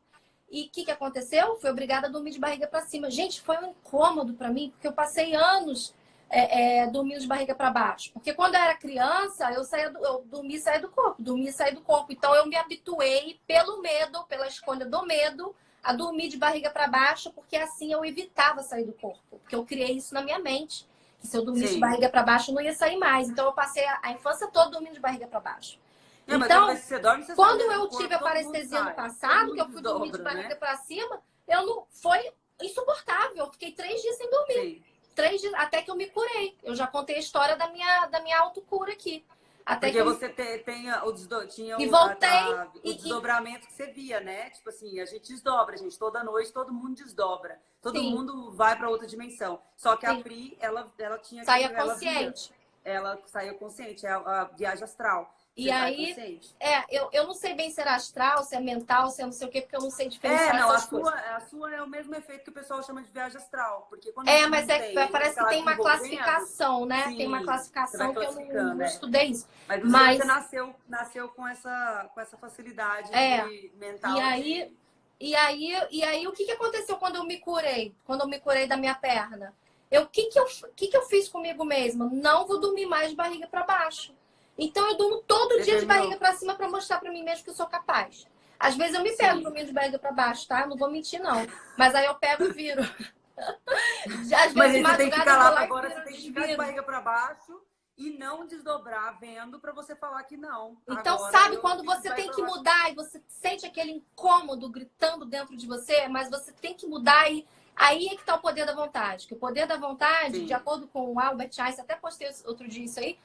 E o que, que aconteceu? Fui obrigada a dormir de barriga para cima. Gente, foi um incômodo para mim, porque eu passei anos é, é, dormindo de barriga para baixo. Porque quando eu era criança, eu, saía do, eu dormia e saía do corpo, dormia e saía do corpo. Então, eu me habituei pelo medo, pela escolha do medo, a dormir de barriga para baixo, porque assim eu evitava sair do corpo. Porque eu criei isso na minha mente. Que se eu dormisse Sim. de barriga para baixo, eu não ia sair mais. Então eu passei a, infância toda dormindo de barriga para baixo. Não, então, dorme, quando eu tive a parestesia no passado, que eu fui dormir de barriga né? para cima, eu não foi insuportável. Eu fiquei três dias sem dormir. Sim. Três dias, até que eu me curei. Eu já contei a história da minha, da minha autocura aqui. Até Porque que você tem, tem o, desdo... tinha e voltei, a, a, o e, desdobramento que você via, né? Tipo assim, a gente desdobra, gente. Toda noite todo mundo desdobra. Todo Sim. mundo vai para outra dimensão. Só que Sim. a Pri, ela, ela tinha... Saia consciente. Ela, ela saiu consciente, é a, a viagem astral. E aí, é, eu, eu não sei bem se é astral, se é mental, se é não sei o quê, porque eu não sei diferenciar É, não, a sua, a sua é o mesmo efeito que o pessoal chama de viagem astral. Porque quando é, mas é, tem, parece que tem uma classificação, né? Sim, tem uma classificação que eu não, não é. estudei isso. Mas, mas, você nasceu, nasceu com, essa, com essa facilidade é, mental. E aí, de... e, aí, e aí, o que, que aconteceu quando eu me curei? Quando eu me curei da minha perna? O que, que, eu, que, que eu fiz comigo mesma? Não vou dormir mais de barriga para baixo. Então eu durmo todo dia de barriga para cima para mostrar para mim mesmo que eu sou capaz. Às vezes eu me pego Sim. dormindo de barriga para baixo, tá? Não vou mentir, não. Mas aí eu pego e viro. Às vezes, Mas você tem que ficar lá, agora você tem que ficar de barriga para baixo e não desdobrar vendo para você falar que não. Então, Agora, sabe quando você tem que mudar e você sente aquele incômodo gritando dentro de você, mas você tem que mudar e aí é que tá o poder da vontade. Que o poder da vontade, Sim. de acordo com o Albert Einstein, até postei outro dia isso aí,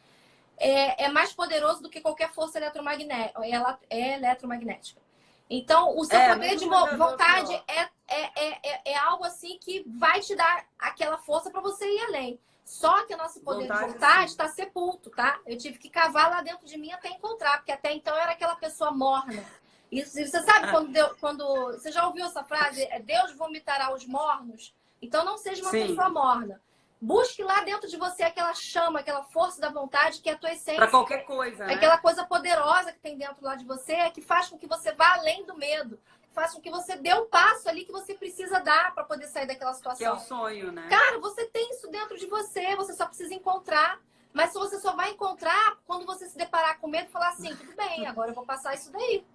é, é mais poderoso do que qualquer força eletromagnética. É eletromagnética. Então, o seu é, poder de vontade é, é, é, é, é, algo assim que vai te dar aquela força para você ir além. Só que o nosso poder vontade, de vontade está sepulto, tá? Eu tive que cavar lá dentro de mim até encontrar, porque até então eu era aquela pessoa morna. E você sabe quando, Deus, quando você já ouviu essa frase? Deus vomitará os mornos. Então não seja uma Sim. pessoa morna. Busque lá dentro de você aquela chama, aquela força da vontade que é a tua essência. Para qualquer coisa, né? Aquela coisa poderosa que tem dentro lá de você, que faz com que você vá além do medo. Faz com que você dê o um passo ali que você precisa dar para poder sair daquela situação. Que é o sonho, né? Cara, você tem isso dentro de você, você só precisa encontrar. Mas se você só vai encontrar quando você se deparar com medo e falar assim, tudo bem, agora eu vou passar isso daí.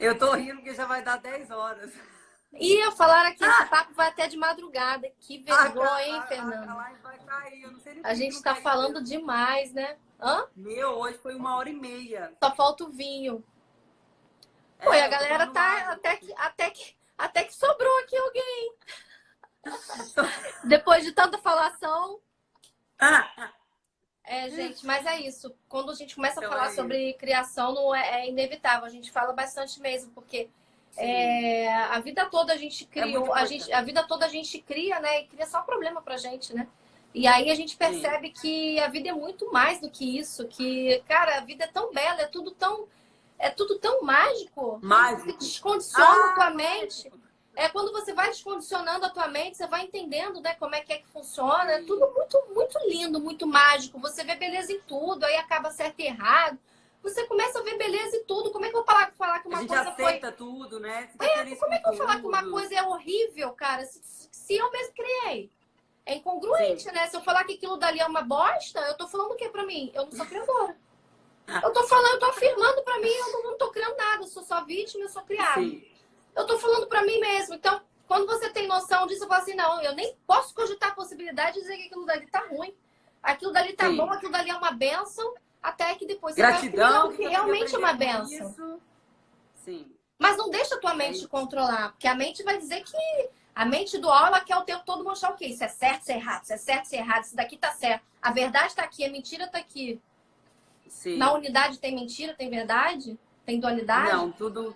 Eu tô rindo porque já vai dar 10 horas. Ia falar aqui, esse papo vai até de madrugada. Que vergonha, hein, Fernanda? A, vai cair. Eu não sei a gente tá falando demais, né? Hã? Meu, hoje foi uma hora e meia. Só falta o vinho. É, Pô, a galera tá até que, até, que, até que sobrou aqui alguém. Depois de tanta falação. É, gente, mas é isso. Quando a gente começa a então falar é sobre criação, não é, é inevitável. A gente fala bastante mesmo, porque é, a vida toda a gente é criou, é a, gente, a vida toda a gente cria, né? E cria só problema pra gente, né? E aí a gente percebe Sim. que a vida é muito mais do que isso, que, cara, a vida é tão bela, é tudo tão. É tudo tão mágico. Mágico. Que descondiciona ah, a tua mente. É quando você vai descondicionando a tua mente, você vai entendendo, né, como é que é que funciona. É tudo muito, muito lindo, muito mágico. Você vê beleza em tudo, aí acaba certo e errado você começa a ver beleza em tudo. Como é que eu vou falar, falar que uma coisa aceita foi... tudo, né? É, como é que eu vou falar que uma coisa é horrível, cara, se, se eu mesmo criei? É incongruente, Sim. né? Se eu falar que aquilo dali é uma bosta, eu tô falando o que pra mim? Eu não sou criadora. Eu tô falando, eu tô afirmando pra mim, eu não, não tô criando nada, eu sou só vítima, eu sou criada. Sim. Eu tô falando pra mim mesmo. Então, quando você tem noção disso, eu falo assim, não, eu nem posso cogitar a possibilidade de dizer que aquilo dali tá ruim. Aquilo dali tá Sim. bom, aquilo dali é uma benção até que depois você Gratidão, vai que realmente é uma benção. Sim. Mas não deixa a tua mente é controlar, porque a mente vai dizer que a mente do aula quer o tempo todo mostrar o quê? Isso é certo, isso é errado, isso é certo, isso é errado, isso daqui tá certo. A verdade está aqui, a mentira está aqui. Sim. Na unidade tem mentira, tem verdade? Tem dualidade? Não, tudo.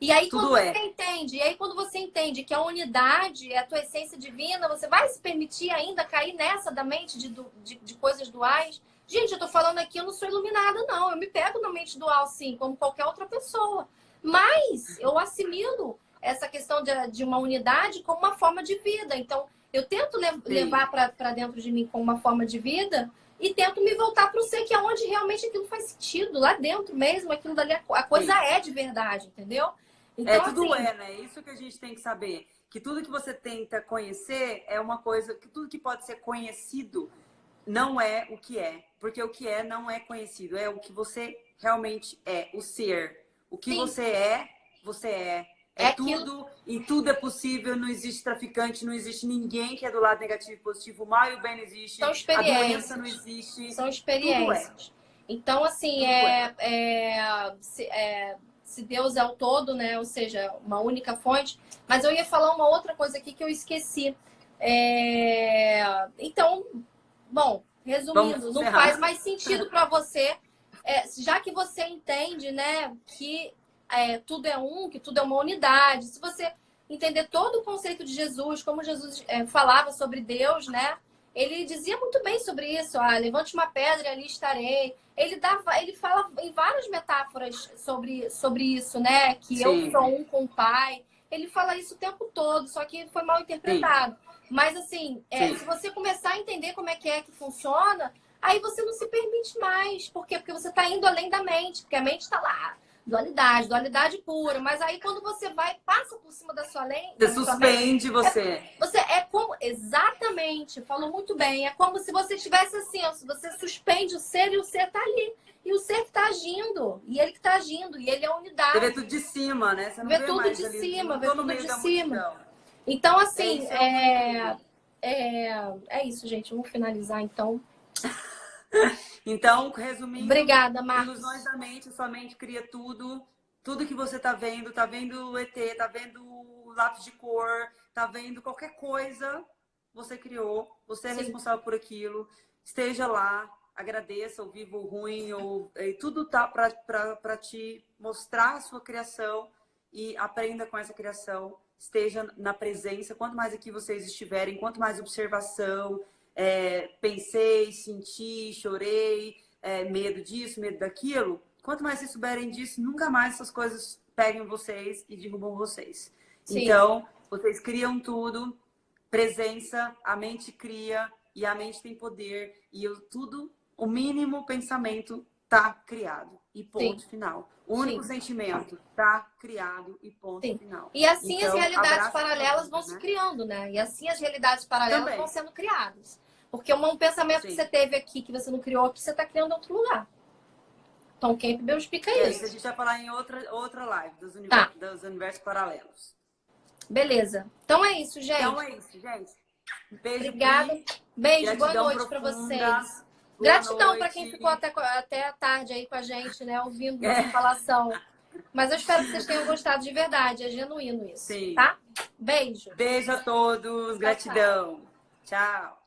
E aí, tudo quando é. você entende, e aí quando você entende que a unidade é a tua essência divina, você vai se permitir ainda cair nessa da mente de, de, de coisas duais Gente, eu tô falando aqui, eu não sou iluminada, não. Eu me pego na mente dual, sim, como qualquer outra pessoa. Mas eu assimilo essa questão de, de uma unidade como uma forma de vida. Então, eu tento le levar para dentro de mim como uma forma de vida e tento me voltar para o ser, que é onde realmente aquilo faz sentido, lá dentro mesmo, aquilo dali, a coisa Sim. é de verdade, entendeu? Então, é, tudo assim, é, né? Isso que a gente tem que saber. Que tudo que você tenta conhecer é uma coisa, que tudo que pode ser conhecido não é o que é. Porque o que é não é conhecido, é o que você realmente é, o ser. O que Sim. você é, você é. É, é tudo e tudo é possível, não existe traficante, não existe ninguém que é do lado negativo e positivo, o mal e o bem não existe, São experiências. a doença não existe. São experiências. É. Então, assim, é, é, é, se, é, se Deus é o todo, né? Ou seja, uma única fonte. Mas eu ia falar uma outra coisa aqui que eu esqueci. É... Então, bom, Resumindo, não faz mais sentido para você é, já que você entende, né, que é, tudo é um, que tudo é uma unidade, se você entender todo o conceito de Jesus, como Jesus é, falava sobre Deus, né? Ele dizia muito bem sobre isso. Ah, levante uma pedra e ali estarei. Ele dava, ele fala em várias metáforas sobre, sobre isso, né? Que Sim. eu sou um com o Pai. Ele fala isso o tempo todo, só que foi mal interpretado. Sim. Mas assim, é, se você começar a entender como é que é que funciona, aí você não se permite mais. Por quê? Porque você está indo além da mente, porque a mente está lá dualidade, dualidade pura. Mas aí quando você vai, passa por cima da sua lei. Você suspende mente, você. É, você é como. Exatamente, falou muito bem. É como se você estivesse assim, ó, você suspende o ser e o ser tá ali. E o ser que tá agindo. E ele que tá agindo. E ele é a unidade. Você vê tudo de cima, né? Você não vê, vê tudo de ali, cima, vê tudo de cima. Multidão. Então, assim, é, é, é, é isso, gente. Vamos finalizar então. Então, resumindo, Obrigada, Marcos. ilusões da mente, sua mente cria tudo, tudo que você tá vendo, tá vendo o ET, tá vendo o lápis de cor, tá vendo qualquer coisa, você criou, você é Sim. responsável por aquilo, esteja lá, agradeça o vivo, o ruim, ou, tudo tá para te mostrar a sua criação e aprenda com essa criação, esteja na presença, quanto mais aqui vocês estiverem, quanto mais observação, é, pensei, senti, chorei, é, medo disso, medo daquilo, quanto mais vocês souberem disso, nunca mais essas coisas peguem vocês e derrubam vocês. Sim. Então, vocês criam tudo, presença, a mente cria e a mente tem poder e eu, tudo, o mínimo pensamento tá criado e ponto Sim. final. O único Sim. sentimento tá criado e ponto Sim. final. E assim então, as realidades paralelas vão né? se criando, né? E assim as realidades paralelas Também. vão sendo criadas. Porque um pensamento Sim. que você teve aqui, que você não criou aqui, você está criando em outro lugar. Tom Campbell explica e isso. a gente vai falar em outra, outra live dos, universos, tá. dos universos paralelos. Beleza. Então é isso, gente. Então é isso, gente. Beijo. Obrigada. Beijo, boa noite para vocês. Gratidão para quem ficou até, até a tarde aí com a gente, né? Ouvindo é. nossa falação. Mas eu espero que vocês tenham gostado de verdade. É genuíno isso. Sim. Tá? Beijo. Beijo a todos. Gratidão. tchau. tchau.